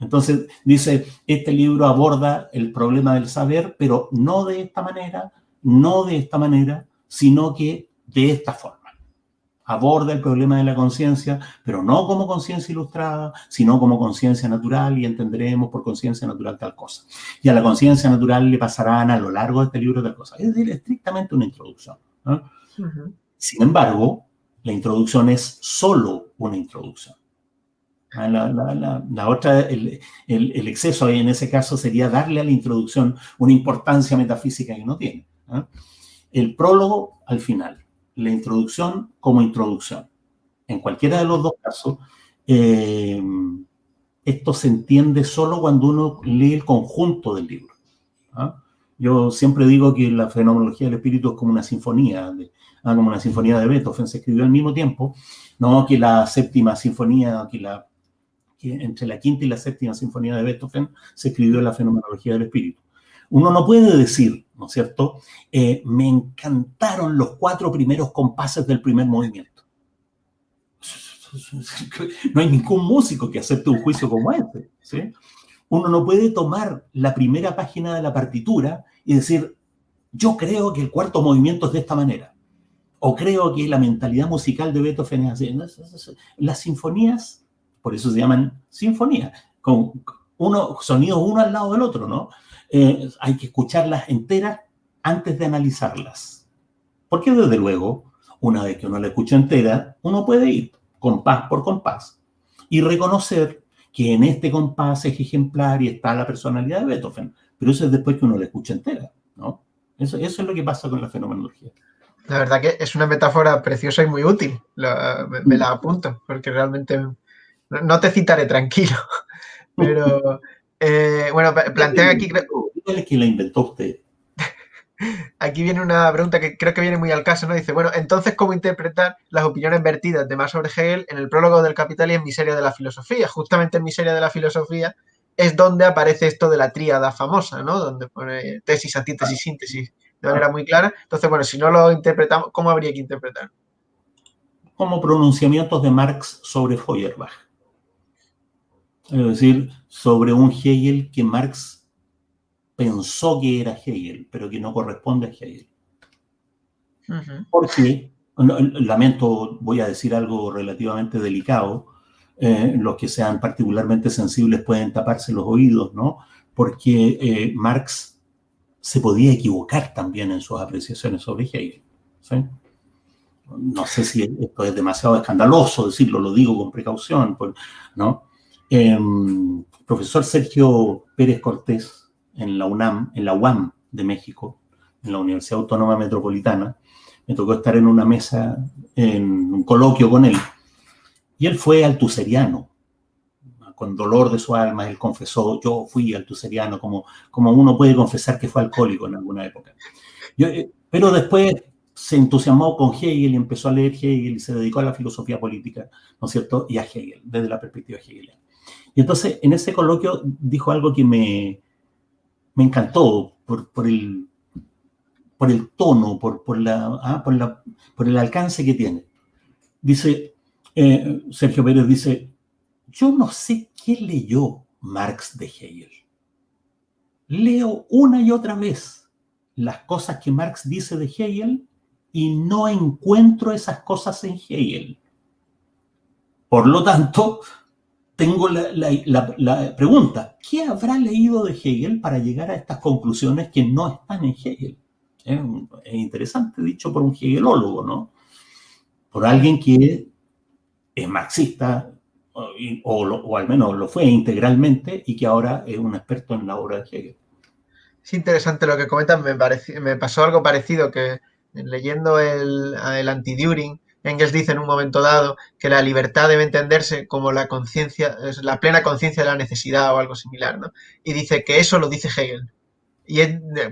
Entonces dice, este libro aborda el problema del saber, pero no de esta manera, no de esta manera, sino que de esta forma. Aborda el problema de la conciencia, pero no como conciencia ilustrada, sino como conciencia natural y entenderemos por conciencia natural tal cosa. Y a la conciencia natural le pasarán a lo largo de este libro tal cosa. Es decir, estrictamente una introducción. Sin embargo, la introducción es solo una introducción. Ah, la, otra, el, el, exceso en ese caso sería darle a la introducción una importancia metafísica que no tiene. El prólogo al final la introducción como introducción. En cualquiera de los dos casos, eh, esto se entiende solo cuando uno lee el conjunto del libro. ¿ah? Yo siempre digo que la fenomenología del espíritu es como una sinfonía, ¿ah? como una sinfonía de Beethoven, se escribió al mismo tiempo, no que la séptima sinfonía, que, la, entre la quinta y la séptima sinfonía de Beethoven se escribió la fenomenología del espíritu. Uno no puede decir, ¿no es cierto? Eh, me encantaron los cuatro primeros compases del primer movimiento. No hay ningún músico que acepte un juicio como este. ¿sí? Uno no puede tomar la primera página de la partitura y decir, yo creo que el cuarto movimiento es de esta manera. O creo que la mentalidad musical de Beethoven es así. Las sinfonías, por eso se llaman sinfonías, con uno, sonidos uno al lado del otro, ¿no? Eh, hay que escucharlas enteras antes de analizarlas. Porque desde luego, una vez que uno la escucha entera, uno puede ir compás por compás y reconocer que en este compás es ejemplar y está la personalidad de Beethoven. Pero eso es después que uno la escucha entera, ¿no? Eso, eso es lo que pasa con la fenomenología. La verdad que es una metáfora preciosa y muy útil. me, la apunto, porque realmente no te citaré tranquilo, pero eh, bueno, plantean aquí... es que la inventó usted? Aquí viene una pregunta que creo que viene muy al caso, ¿no? Dice, bueno, entonces, ¿cómo interpretar las opiniones vertidas de Marx sobre Hegel en el prólogo del Capital y en Miseria de la Filosofía? Justamente en Miseria de la Filosofía es donde aparece esto de la tríada famosa, ¿no? Donde pone tesis, antítesis, síntesis de manera muy clara. Entonces, bueno, si no lo interpretamos, ¿cómo habría que interpretar? Como pronunciamientos de Marx sobre Feuerbach. Es decir, sobre un Hegel que Marx pensó que era Hegel, pero que no corresponde a Hegel. Porque, lamento, voy a decir algo relativamente delicado, eh, los que sean particularmente sensibles pueden taparse los oídos, ¿no? Porque eh, Marx se podía equivocar también en sus apreciaciones sobre Hegel. No sé si esto es demasiado escandaloso decirlo, lo digo con precaución, ¿no? Em, profesor Sergio Pérez Cortés en la UNAM, en la UAM de México, en la Universidad Autónoma Metropolitana, me tocó estar en una mesa, en un coloquio con él, y él fue altuseriano, con dolor de su alma, él confesó, yo fui altuseriano, como, como uno puede confesar que fue alcohólico en alguna época. Eh, pero después se entusiasmó con Hegel y empezó a leer Hegel y se dedicó a la filosofía política, ¿no es cierto? Y a Hegel, desde la perspectiva hegeliana. Y entonces en ese coloquio dijo algo que me, me encantó por, por, el, por el tono, por, por, la, ah, por, la, por el alcance que tiene. Dice, eh, Sergio Pérez dice, yo no sé qué leyó Marx de Hegel. Leo una y otra vez las cosas que Marx dice de Hegel y no encuentro esas cosas en Hegel. Por lo tanto, tengo la, pregunta, ¿qué habrá leído de Hegel para llegar a estas conclusiones que no están en Hegel? Es, interesante, dicho por un hegelólogo, ¿no? Por alguien que es marxista, o, al menos lo fue integralmente, y que ahora es un experto en la obra de Hegel. Es interesante lo que comentan, me, me pasó algo parecido que leyendo el, el anti-During, Engels dice en un momento dado que la libertad debe entenderse como la conciencia, la plena conciencia de la necesidad o algo similar, ¿no? Y dice que eso lo dice Hegel. Y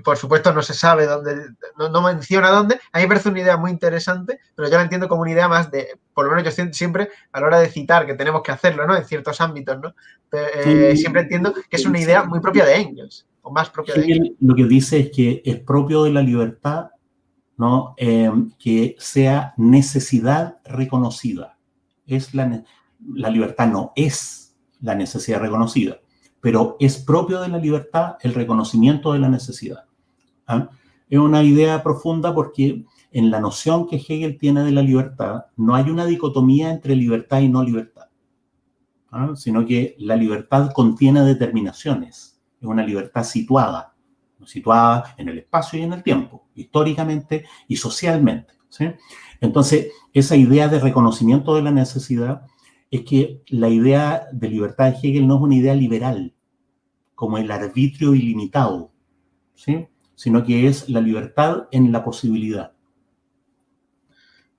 por supuesto no se sabe dónde, no, menciona dónde. A mí me parece una idea muy interesante, pero yo la entiendo como una idea más de, por lo menos yo siempre, a la hora de citar que tenemos que hacerlo, ¿no? En ciertos ámbitos, ¿no? Eh, siempre entiendo que es una idea muy propia de Engels, o más propia de Engels. Lo que dice es que es propio de la libertad ¿no? Em, que sea necesidad reconocida. Es la, la libertad no es la necesidad reconocida, pero es propio de la libertad el reconocimiento de la necesidad. ¿ah? Es una idea profunda porque en la noción que Hegel tiene de la libertad no hay una dicotomía entre libertad y no libertad, ¿ah? sino que la libertad contiene determinaciones, es una libertad situada situada en el espacio y en el tiempo, históricamente y socialmente. Entonces, esa idea de reconocimiento de la necesidad es que la idea de libertad de Hegel no es una idea liberal, como el arbitrio ilimitado, ¿sí? sino que es la libertad en la posibilidad.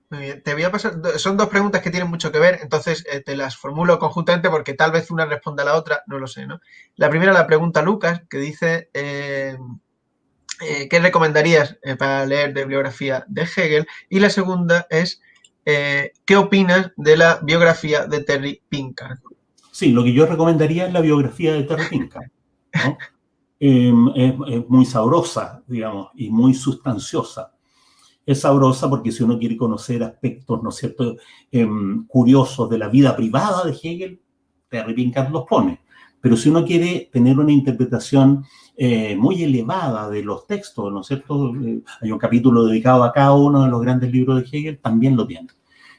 Muy bien, te voy a pasar, son dos preguntas que tienen mucho que ver, entonces eh, te las formulo conjuntamente porque tal vez una responda a la otra, no lo sé, ¿no? La primera la pregunta Lucas, que dice, eh, eh, ¿qué recomendarías para leer de biografía de Hegel? Y la segunda es, ¿qué opinas de la biografía de Terry Pinkard? Sí, lo que yo recomendaría es la biografía de Terry Pinkard, em, es muy sabrosa, digamos, y muy sustanciosa es sabrosa porque si uno quiere conocer aspectos, ¿no es cierto?, em, curiosos de la vida privada de Hegel, Terry Pinkard los pone. Pero si uno quiere tener una interpretación eh, muy elevada de los textos, ¿no es cierto?, eh, hay un capítulo dedicado a cada uno de los grandes libros de Hegel, también lo tiene.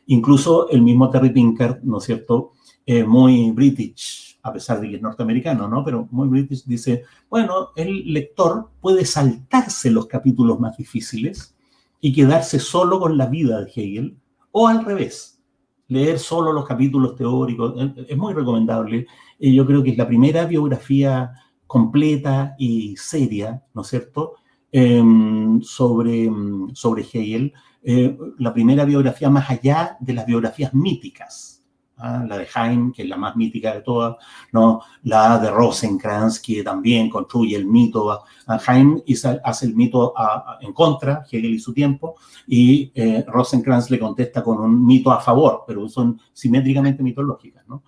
Incluso el mismo Terry Pinkard, ¿no es cierto?, eh, muy british, a pesar de que es norteamericano, ¿no? Pero muy british, dice, bueno, el lector puede saltarse los capítulos más difíciles y quedarse solo con la vida de Hegel, o al revés, leer solo los capítulos teóricos, es muy recomendable. y Yo creo que es la primera biografía completa y seria, ¿no es cierto?, em, sobre, sobre Hegel, eh, la primera biografía más allá de las biografías míticas, ¿ah? la de Heim, que es la más mítica de todas, ¿no? la de Rosenkranz, que también construye el mito, a Heim hace el mito en contra, Hegel y su tiempo, y eh, Rosenkranz le contesta con un mito a favor, pero son simétricamente mitológicas. ¿no?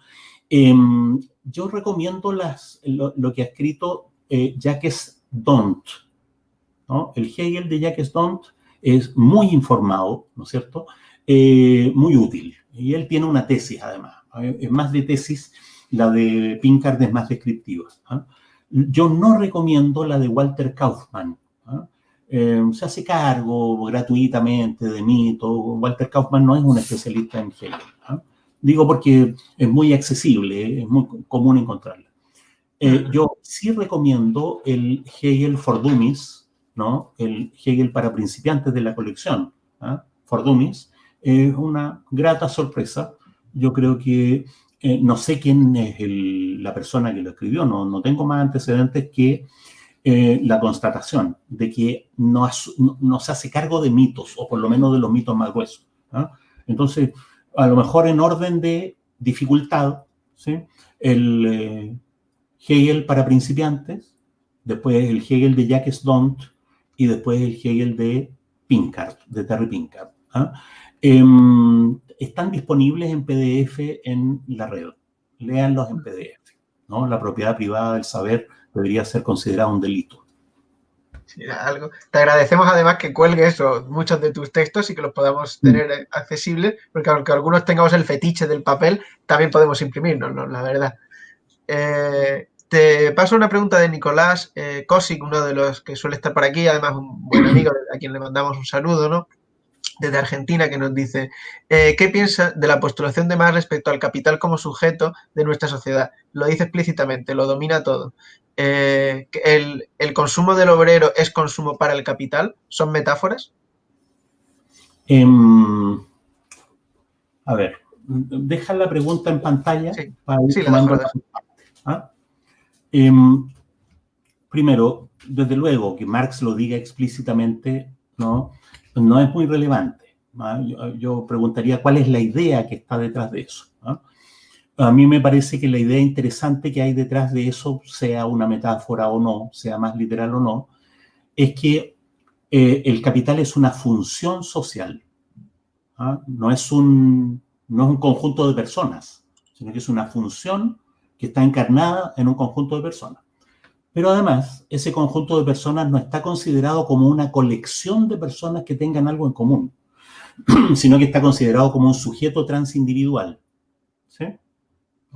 Em, yo recomiendo lo, que ha escrito eh, Jacques Dont, el Hegel de Jacques Dont es muy informado, ¿no es cierto?, eh, muy útil. Y él tiene una tesis, además. Es más de tesis, la de Pinkard es más descriptiva. ¿ah? Yo no recomiendo la de Walter Kaufmann. ¿ah? Eh, se hace cargo gratuitamente de mito. Walter Kaufmann no es un especialista en Hegel. Digo porque es muy accesible, es muy común encontrarla. Eh, yo sí recomiendo el Hegel for Dummies, ¿no? el Hegel para principiantes de la colección, for Dummies, es una grata sorpresa. Yo creo que eh, no sé quién es la persona que lo escribió, no, no tengo más antecedentes que eh, la constatación de que no, no, se hace cargo de mitos, o por lo menos de los mitos más gruesos. ¿ah? Entonces, a lo mejor en orden de dificultad, ¿sí? el eh, Hegel para principiantes, después el Hegel de Jacques Dont y después el Hegel de Pinkard, de Terry Pinkard. ¿ah? Em, están disponibles en PDF en la red. Léanlos en PDF. ¿no? La propiedad privada del saber debería ser considerada un delito. Algo. Te agradecemos además que cuelgues muchos de tus textos y que los podamos mm. tener accesibles, porque aunque algunos tengamos el fetiche del papel, también podemos imprimirnos, ¿no? la verdad. Eh, te paso una pregunta de Nicolás eh, uno de los que suele estar por aquí, además un buen amigo a quien le mandamos un saludo, ¿no? desde Argentina que nos dice, eh, ¿qué piensa de la postulación de Marx respecto al capital como sujeto de nuestra sociedad? Lo dice explícitamente, lo domina todo. Eh, el, el, consumo del obrero es consumo para el capital? ¿Son metáforas? Eh, a ver, deja la pregunta en pantalla Sí, para ir sí, tomando la ¿ah? Em, primero, desde luego, que Marx lo diga explícitamente, ¿no? No es muy relevante. ¿ah? Yo, yo preguntaría cuál es la idea que está detrás de eso. ¿ah? A mí me parece que la idea interesante que hay detrás de eso, sea una metáfora o no, sea más literal o no, es que eh, el capital es una función social. ¿ah? No, es un, no es un conjunto de personas, sino que es una función que está encarnada en un conjunto de personas. Pero además, ese conjunto de personas no está considerado como una colección de personas que tengan algo en común, sino que está considerado como un sujeto transindividual, ¿sí?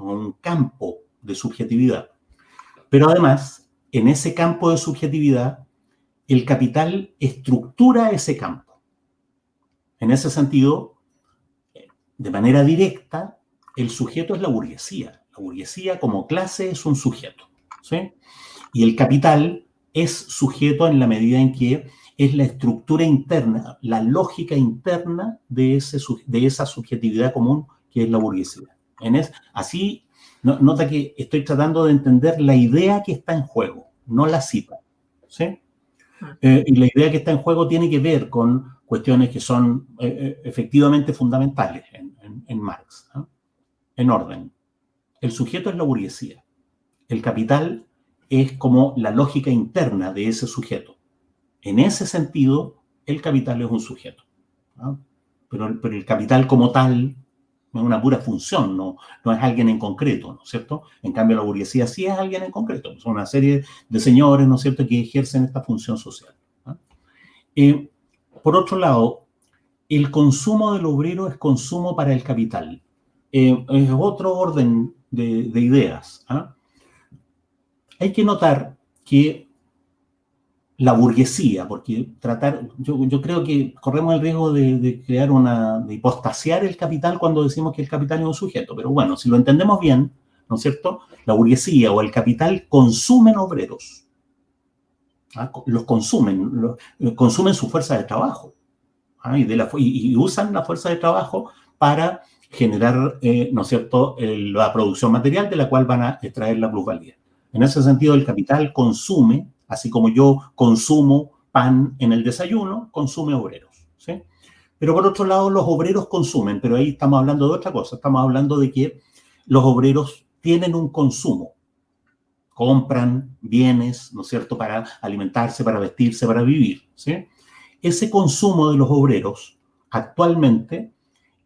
Un campo de subjetividad. Pero además, en ese campo de subjetividad, el capital estructura ese campo. En ese sentido, de manera directa, el sujeto es la burguesía. La burguesía como clase es un sujeto, ¿sí? Y el capital es sujeto en la medida en que es la estructura interna, la lógica interna de, ese, de esa subjetividad común que es la burguesía. En es, así, no, nota que estoy tratando de entender la idea que está en juego, no la cita. ¿sí? Eh, y la idea que está en juego tiene que ver con cuestiones que son eh, eh efectivamente fundamentales en, en, en Marx, ¿no? en orden. El sujeto es la burguesía. El capital es como la lógica interna de ese sujeto. En ese sentido, el capital es un sujeto. ¿no? Pero, pero, el capital como tal una pura función, no, no es alguien en concreto, ¿no es cierto? En cambio, la burguesía sí es alguien en concreto, son una serie de señores, ¿no es cierto?, que ejercen esta función social. Eh, por otro lado, el consumo del obrero es consumo para el capital. Eh, es otro orden de, de ideas. ¿eh? hay que notar que la burguesía, porque tratar, yo, yo creo que corremos el riesgo de, de, crear una, de hipostasiar el capital cuando decimos que el capital es un sujeto, pero bueno, si lo entendemos bien, ¿no es cierto? La burguesía o el capital consumen obreros, ¿ah? los consumen, los, consumen su fuerza de trabajo, ¿ah? y, de la, y, y, usan la fuerza de trabajo para generar, eh, ¿no es cierto?, el, la producción material de la cual van a extraer la plusvalía. En ese sentido, el capital consume, así como yo consumo pan en el desayuno, consume obreros. ¿sí? Pero por otro lado, los obreros consumen, pero ahí estamos hablando de otra cosa, estamos hablando de que los obreros tienen un consumo, compran bienes, ¿no es cierto?, para alimentarse, para vestirse, para vivir. Ese consumo de los obreros actualmente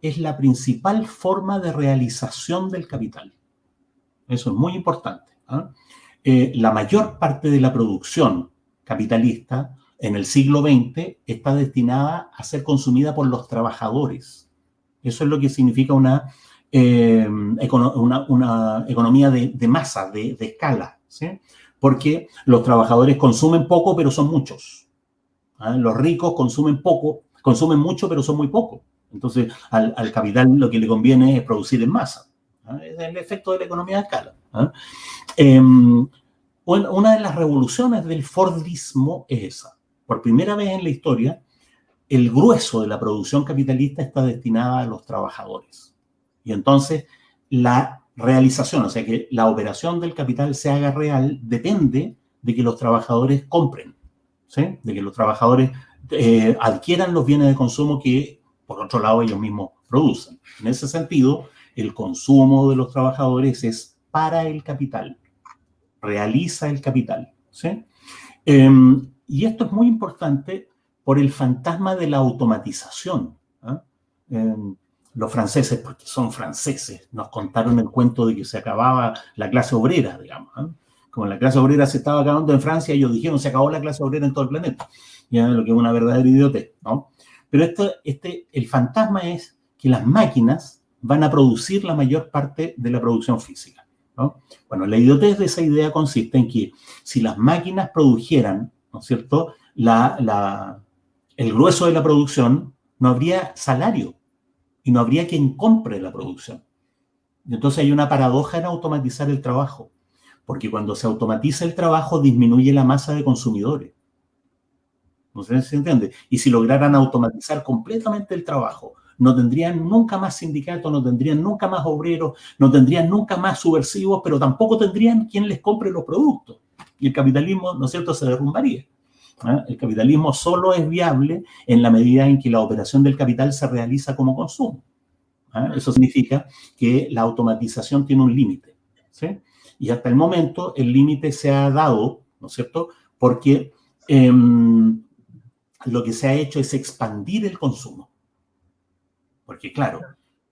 es la principal forma de realización del capital. Eso es muy importante. ¿ah? Eh, la mayor parte de la producción capitalista en el siglo XX está destinada a ser consumida por los trabajadores. Eso es lo que significa una, eh, economía de, masa, de, escala. Porque los trabajadores consumen poco, pero son muchos. ¿ah? Los ricos consumen poco, consumen mucho, pero son muy pocos. Entonces, al, capital lo que le conviene es producir en masa. Es el efecto de la economía de escala. Eh, una de las revoluciones del Fordismo es esa. Por primera vez en la historia, el grueso de la producción capitalista está destinada a los trabajadores. Y entonces, la realización, o sea, que la operación del capital se haga real, depende de que los trabajadores compren, ¿sí? de que los trabajadores eh, adquieran los bienes de consumo que, por otro lado, ellos mismos producen. En ese sentido, el consumo de los trabajadores es para el capital, realiza el capital. ¿sí? Eh, y esto es muy importante por el fantasma de la automatización. ¿eh? Eh, los franceses, porque son franceses, nos contaron el cuento de que se acababa la clase obrera, digamos. Como la clase obrera se estaba acabando en Francia, ellos dijeron se acabó la clase obrera en todo el planeta. Ya, lo que es una verdadera idiotez, ¿no? Pero esto, este, el fantasma es que las máquinas van a producir la mayor parte de la producción física. ¿no? Bueno, la idiotez de esa idea consiste en que si las máquinas produjeran, ¿no es cierto?, el grueso de la producción, no habría salario y no habría quien compre la producción. Entonces hay una paradoja en automatizar el trabajo, porque cuando se automatiza el trabajo disminuye la masa de consumidores. No se entiende. Y si lograran automatizar completamente el trabajo, no tendrían nunca más sindicatos, no tendrían nunca más obreros, no tendrían nunca más subversivos, pero tampoco tendrían quien les compre los productos. Y el capitalismo, ¿no es cierto?, se derrumbaría. ¿ah? El capitalismo solo es viable en la medida en que la operación del capital se realiza como consumo. ¿ah? Eso significa que la automatización tiene un límite. Y hasta el momento el límite se ha dado, ¿no es cierto?, porque em, lo que se ha hecho es expandir el consumo. Porque claro,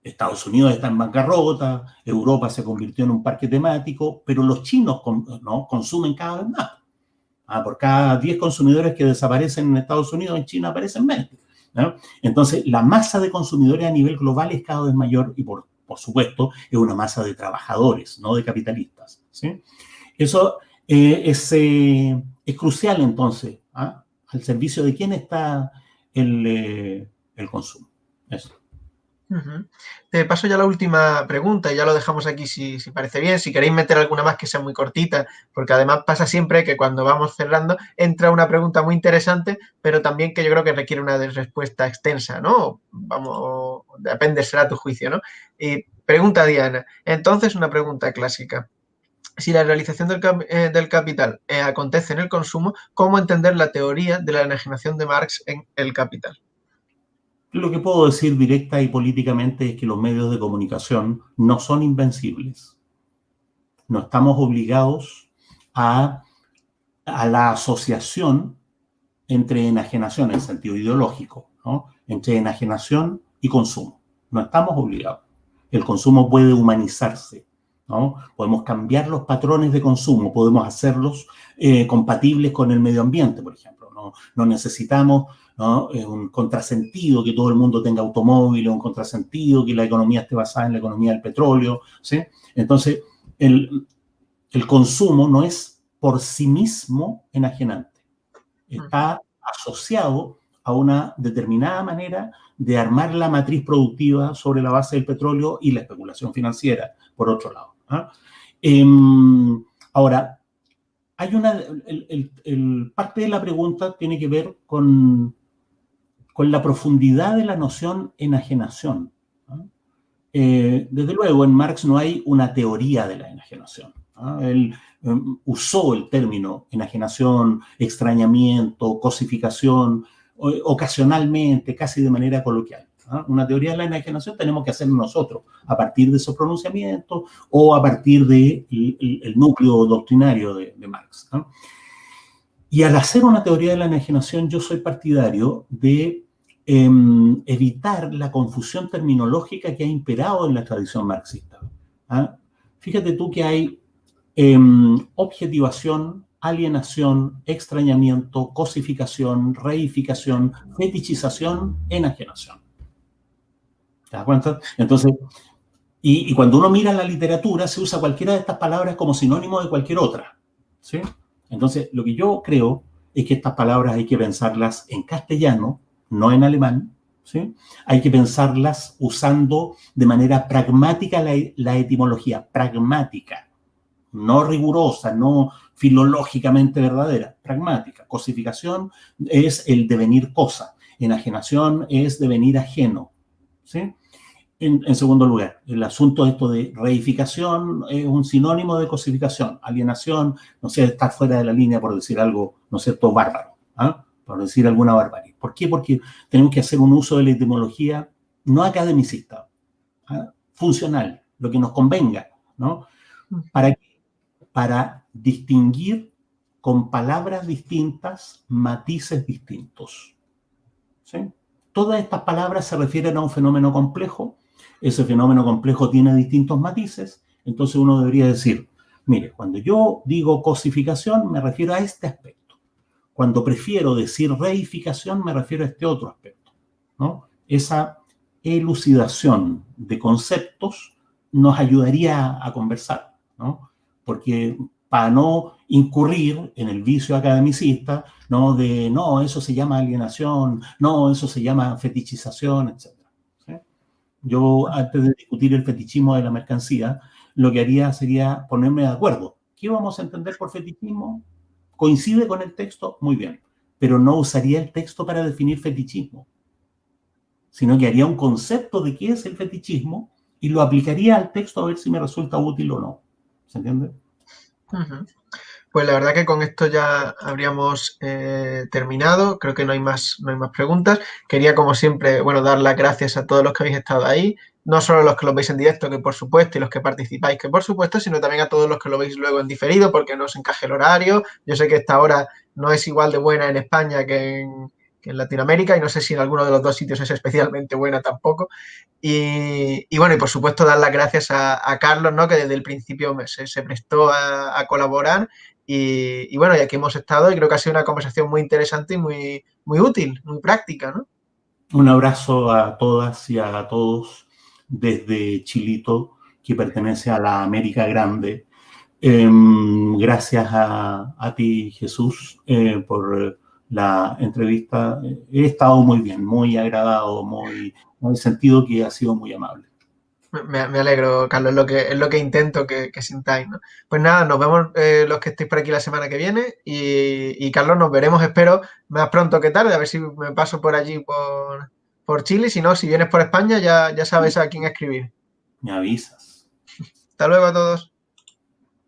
Estados Unidos está en bancarrota, Europa se convirtió en un parque temático, pero los chinos ¿no? consumen cada vez más. Ah, por cada 10 consumidores que desaparecen en Estados Unidos, en China aparecen 20. Entonces, la masa de consumidores a nivel global es cada vez mayor y, por, supuesto, es una masa de trabajadores, no de capitalistas. Eso eh, es, eh, es, crucial, entonces, ¿ah? al servicio de quién está el, eh, el consumo. Eso. Te paso ya la última pregunta y ya lo dejamos aquí si, parece bien. Si queréis meter alguna más que sea muy cortita, porque además pasa siempre que cuando vamos cerrando entra una pregunta muy interesante, pero también que yo creo que requiere una respuesta extensa, ¿no? Vamos, depende, será tu juicio, ¿no? Y pregunta Diana. Entonces, una pregunta clásica. Si la realización del, eh, capital eh, acontece en el consumo, ¿cómo entender la teoría de la enajenación de Marx en el capital? Lo que puedo decir directa y políticamente es que los medios de comunicación no son invencibles. No estamos obligados a, a la asociación entre enajenación en sentido ideológico, ¿no? entre enajenación y consumo. No estamos obligados. El consumo puede humanizarse, ¿no? Podemos cambiar los patrones de consumo, podemos hacerlos eh, compatibles con el medio ambiente, por ejemplo. No, no necesitamos es un contrasentido que todo el mundo tenga automóvil, un contrasentido que la economía esté basada en la economía del petróleo, ¿sí? Entonces, el, el consumo no es por sí mismo enajenante, está asociado a una determinada manera de armar la matriz productiva sobre la base del petróleo y la especulación financiera, por otro lado. ¿ah? Em, ahora, hay una, el, parte de la pregunta tiene que ver con con la profundidad de la noción enajenación. Eh, desde luego, en Marx no hay una teoría de la enajenación. Él em, usó el término enajenación, extrañamiento, cosificación, ocasionalmente, casi de manera coloquial. Una teoría de la enajenación tenemos que hacer nosotros, a partir de esos pronunciamientos o a partir del de el núcleo doctrinario de, de Marx. Y al hacer una teoría de la enajenación, yo soy partidario de em, evitar la confusión terminológica que ha imperado en la tradición marxista. ¿ah? Fíjate tú que hay em, objetivación, alienación, extrañamiento, cosificación, reificación, fetichización, enajenación. ¿Te das cuenta? Entonces, y, y, cuando uno mira la literatura, se usa cualquiera de estas palabras como sinónimo de cualquier otra. ¿Sí? Entonces, lo que yo creo es que estas palabras hay que pensarlas en castellano, no en alemán, ¿sí? Hay que pensarlas usando de manera pragmática la, etimología, pragmática, no rigurosa, no filológicamente verdadera, pragmática. Cosificación es el devenir cosa, enajenación es devenir ajeno, ¿sí? En, segundo lugar, el asunto esto de reificación es un sinónimo de cosificación, alienación, no sé, estar fuera de la línea por decir algo, no sé, todo bárbaro, ¿ah? por decir alguna barbarie. ¿Por qué? Porque tenemos que hacer un uso de la etimología no academicista, ¿ah? funcional, lo que nos convenga, ¿no? ¿Para Para distinguir con palabras distintas matices distintos. Todas estas palabras se refieren a un fenómeno complejo ese fenómeno complejo tiene distintos matices, entonces uno debería decir, mire, cuando yo digo cosificación me refiero a este aspecto. Cuando prefiero decir reificación me refiero a este otro aspecto. ¿no? Esa elucidación de conceptos nos ayudaría a conversar, ¿no? Porque para no incurrir en el vicio academicista, ¿no? De, no, eso se llama alienación, no, eso se llama fetichización, etc. Yo, antes de discutir el fetichismo de la mercancía, lo que haría sería ponerme de acuerdo. ¿Qué vamos a entender por fetichismo? ¿Coincide con el texto? Muy bien. Pero no usaría el texto para definir fetichismo, sino que haría un concepto de qué es el fetichismo y lo aplicaría al texto a ver si me resulta útil o no. ¿Se entiende? Pues la verdad que con esto ya habríamos eh, terminado. Creo que no hay, más, no hay más preguntas. Quería, como siempre, bueno, dar las gracias a todos los que habéis estado ahí. No solo los que lo veis en directo, que por supuesto, y los que participáis, que por supuesto, sino también a todos los que lo veis luego en diferido, porque no os encaje el horario. Yo sé que esta hora no es igual de buena en España que en, Latinoamérica y no sé si en alguno de los dos sitios es especialmente buena tampoco. Y, bueno, y por supuesto dar las gracias a, Carlos, ¿no? que desde el principio se, prestó a, colaborar y, bueno, y aquí hemos estado y creo que ha sido una conversación muy interesante y muy, muy útil, muy práctica, ¿no? Un abrazo a todas y a todos desde Chilito, que pertenece a la América Grande. Em, gracias a, ti, Jesús, eh, por la entrevista. He estado muy bien, muy agradado, muy, en el sentido que ha sido muy amable. Me, alegro, Carlos, es lo que, es lo que intento que, sintáis. ¿no? Pues nada, nos vemos eh, los que estéis por aquí la semana que viene y, Carlos, nos veremos, espero, más pronto que tarde, a ver si me paso por allí por, por Chile. Si no, si vienes por España, ya, ya sabes a quién escribir. Me avisas. Hasta luego a todos.